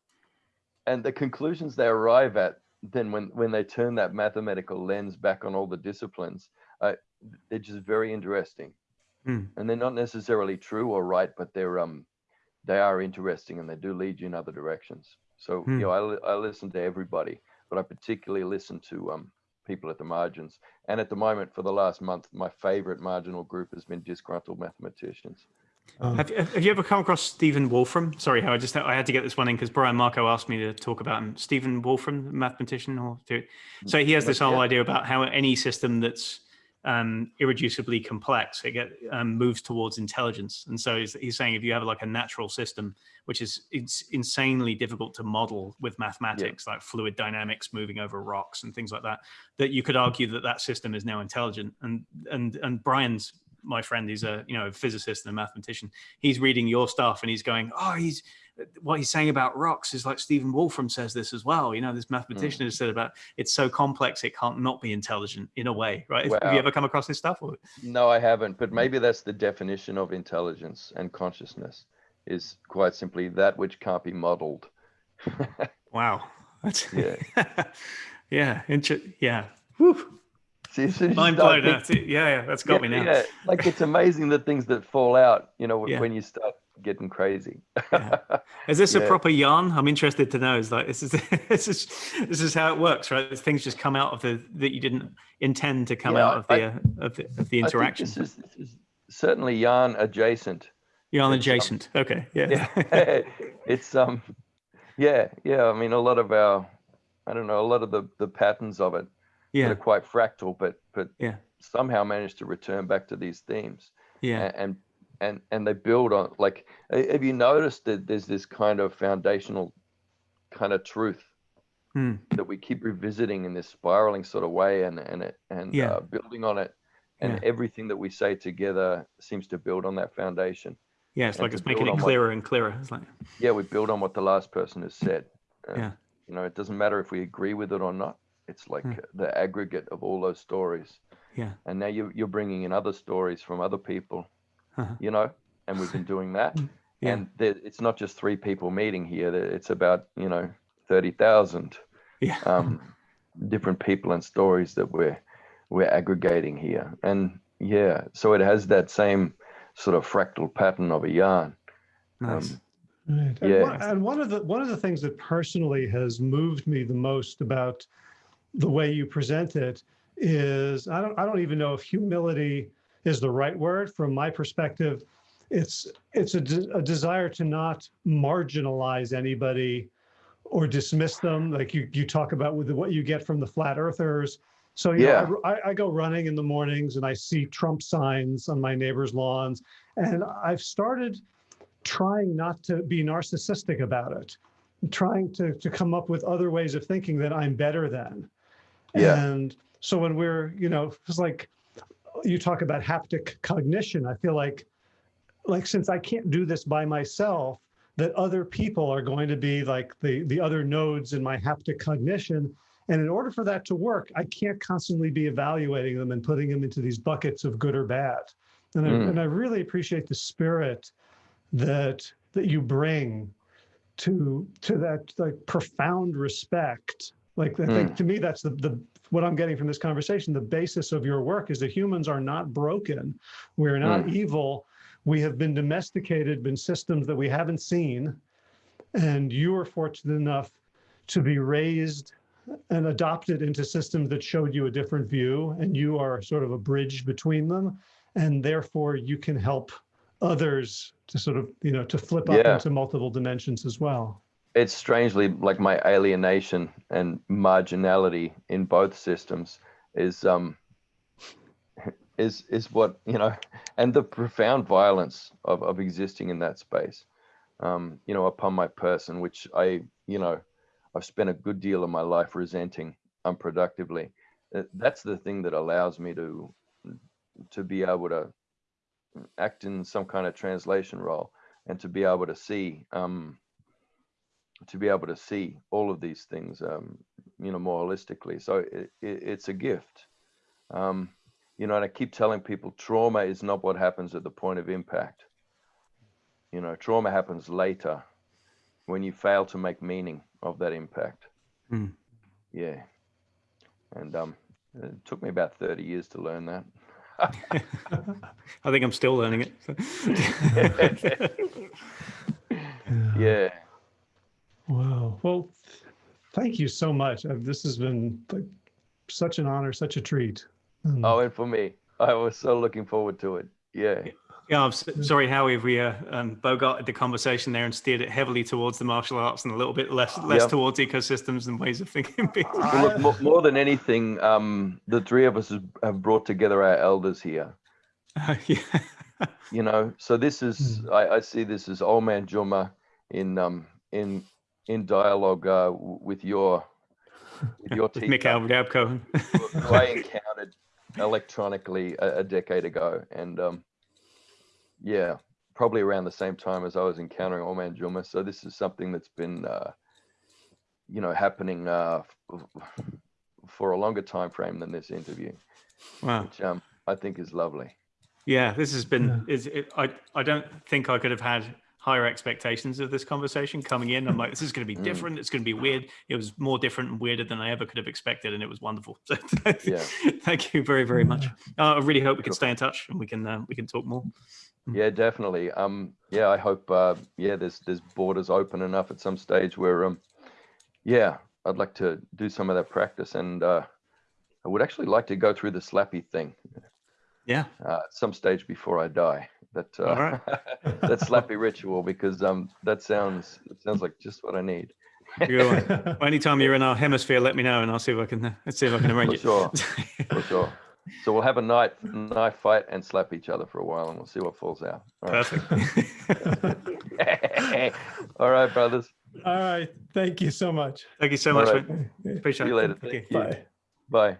and the conclusions they arrive at then when when they turn that mathematical lens back on all the disciplines, uh, they're just very interesting, mm. and they're not necessarily true or right, but they're um they are interesting and they do lead you in other directions. So mm. you know, I I listen to everybody, but I particularly listen to um people at the margins. And at the moment, for the last month, my favorite marginal group has been disgruntled mathematicians. Um, have, have you ever come across Stephen Wolfram? Sorry, I just I had to get this one in because Brian Marco asked me to talk about him. Stephen Wolfram, mathematician, or so he has this whole yeah. idea about how any system that's um, irreducibly complex it get um, moves towards intelligence. And so he's, he's, saying if you have like a natural system, which is it's insanely difficult to model with mathematics, yeah. like fluid dynamics moving over rocks and things like that, that you could argue that that system is now intelligent. And and and Brian's my friend who's a you know a physicist and a mathematician he's reading your stuff and he's going oh he's what he's saying about rocks is like Stephen Wolfram says this as well. You know, this mathematician mm. has said about it's so complex it can't not be intelligent in a way, right? Have you ever come across this stuff? Or? No, I haven't. But maybe that's the definition of intelligence and consciousness is quite simply that which can't be modeled. wow, that's yeah, yeah, yeah. Whew. See, as soon as Mind blown. That's it. Yeah, yeah, that's got yeah, me now. Yeah, like it's amazing the things that fall out. You know, yeah. when you start getting crazy. yeah. Is this a proper yarn? I'm interested to know. Is like this is this is this is how it works, right? Things just come out of the that you didn't intend to come out of the, I, uh, of the of the interaction. This is, this is certainly yarn adjacent. Yarn um, adjacent. Um, okay. Yeah. yeah. it's um, yeah, yeah. I mean, a lot of our, I don't know, a lot of the the patterns of it yeah. that are quite fractal, but but yeah. somehow manage to return back to these themes. Yeah. And and and they build on like have you noticed that there's this kind of foundational kind of truth hmm. that we keep revisiting in this spiraling sort of way and and it and yeah. uh, building on it and yeah. everything that we say together seems to build on that foundation yeah it's and like it's making it clearer what, and clearer it's like yeah we build on what the last person has said uh, yeah you know it doesn't matter if we agree with it or not it's like mm. the aggregate of all those stories. Yeah. And now you, you're bringing in other stories from other people, uh-huh. you know, and we've been doing that. Hmm. yeah. And it's not just three people meeting here. It's about, you know, 30,000 yeah. um, different people and stories that we're, we're aggregating here. And, yeah, so it has that same sort of fractal pattern of a yarn. Nice. Um, Right. And, Yeah. one, and one of the one of the things that personally has moved me the most about the way you present it is I don't I don't even know if humility is the right word from my perspective. It's it's a, de- a desire to not marginalize anybody or dismiss them like you you talk about with what you get from the flat earthers. So Yeah. know, I, I go running in the mornings and I see Trump signs on my neighbors' lawns, and I've started trying not to be narcissistic about it, trying to, to come up with other ways of thinking that I'm better than. Yeah. And so when we're, you know, it's like you talk about haptic cognition, I feel like, like since I can't do this by myself, that other people are going to be like the, the other nodes in my haptic cognition. And in order for that to work, I can't constantly be evaluating them and putting them into these buckets of good or bad. And, I, Mm. and I really appreciate the spirit that that you bring to to that like profound respect like i think hmm. to me that's the the what i'm getting from this conversation the basis of your work is that humans are not broken. We're not hmm. evil. We have been domesticated been systems that we haven't seen. And you were fortunate enough to be raised and adopted into systems that showed you a different view and you are sort of a bridge between them. And therefore you can help others to sort of you know to flip up Yeah. into multiple dimensions as well it's strangely like my alienation and marginality in both systems is um is is what you know and the profound violence of, of existing in that space. Um you know upon my person which i you know i've spent a good deal of my life resenting unproductively Uh, that's the thing that allows me to to be able to act in some kind of translation role and to be able to see um to be able to see all of these things, um, you know, more holistically. So it, it, it's a gift. Um, you know, and I keep telling people trauma is not what happens at the point of impact. You know, trauma happens later when you fail to make meaning of that impact. Hmm. Yeah. And um, it took me about 30 years to learn that. I think I'm still learning it. Yeah. Wow well thank you so much Uh, this has been like such an honor such a treat Um, Oh, and for me, I was so looking forward to it. Yeah. Yeah, I'm s- sorry, Howie, if we uh, um, bogarted the conversation there and steered it heavily towards the martial arts and a little bit less less Yeah. towards ecosystems and ways of thinking. Well, look, more, more than anything, um, the three of us have brought together our elders here. Uh, yeah. You know, so this is I, I see this as old man Juma in um in in dialogue uh, with your with your With Mick teacher who I encountered electronically a, a decade ago, and um, yeah, probably around the same time as I was encountering old man Juma. So this is something that's been uh, you know happening uh, f- for a longer time frame than this interview. wow. which um, I think is lovely. Yeah, this has been. Is it, I I don't think I could have had higher expectations of this conversation coming in. I'm like, this is going to be Mm. different. It's going to be weird. It was more different and weirder than I ever could have expected, and it was wonderful. So Yeah. thank you very very much. Uh, I really hope we can stay in touch and we can uh, we can talk more. Yeah, definitely. Um, yeah, I hope. Uh, yeah, there's there's borders open enough at some stage where um, yeah, I'd like to do some of that practice, and uh, I would actually like to go through the slappy thing Yeah. uh, at some stage before I die. That uh, All right. that slappy ritual because um, that sounds it sounds like just what I need. Good one. Well, anytime you're in our hemisphere, let me know, and I'll see if I can uh, let's see if I can arrange For it. sure. For sure. So we'll have a knife knife fight and slap each other for a while, and we'll see what falls out. All right, Perfect. All right brothers. all right thank you so much Thank you so All much. right. Appreciate See it. you later. Thank Thank you. you. bye Bye.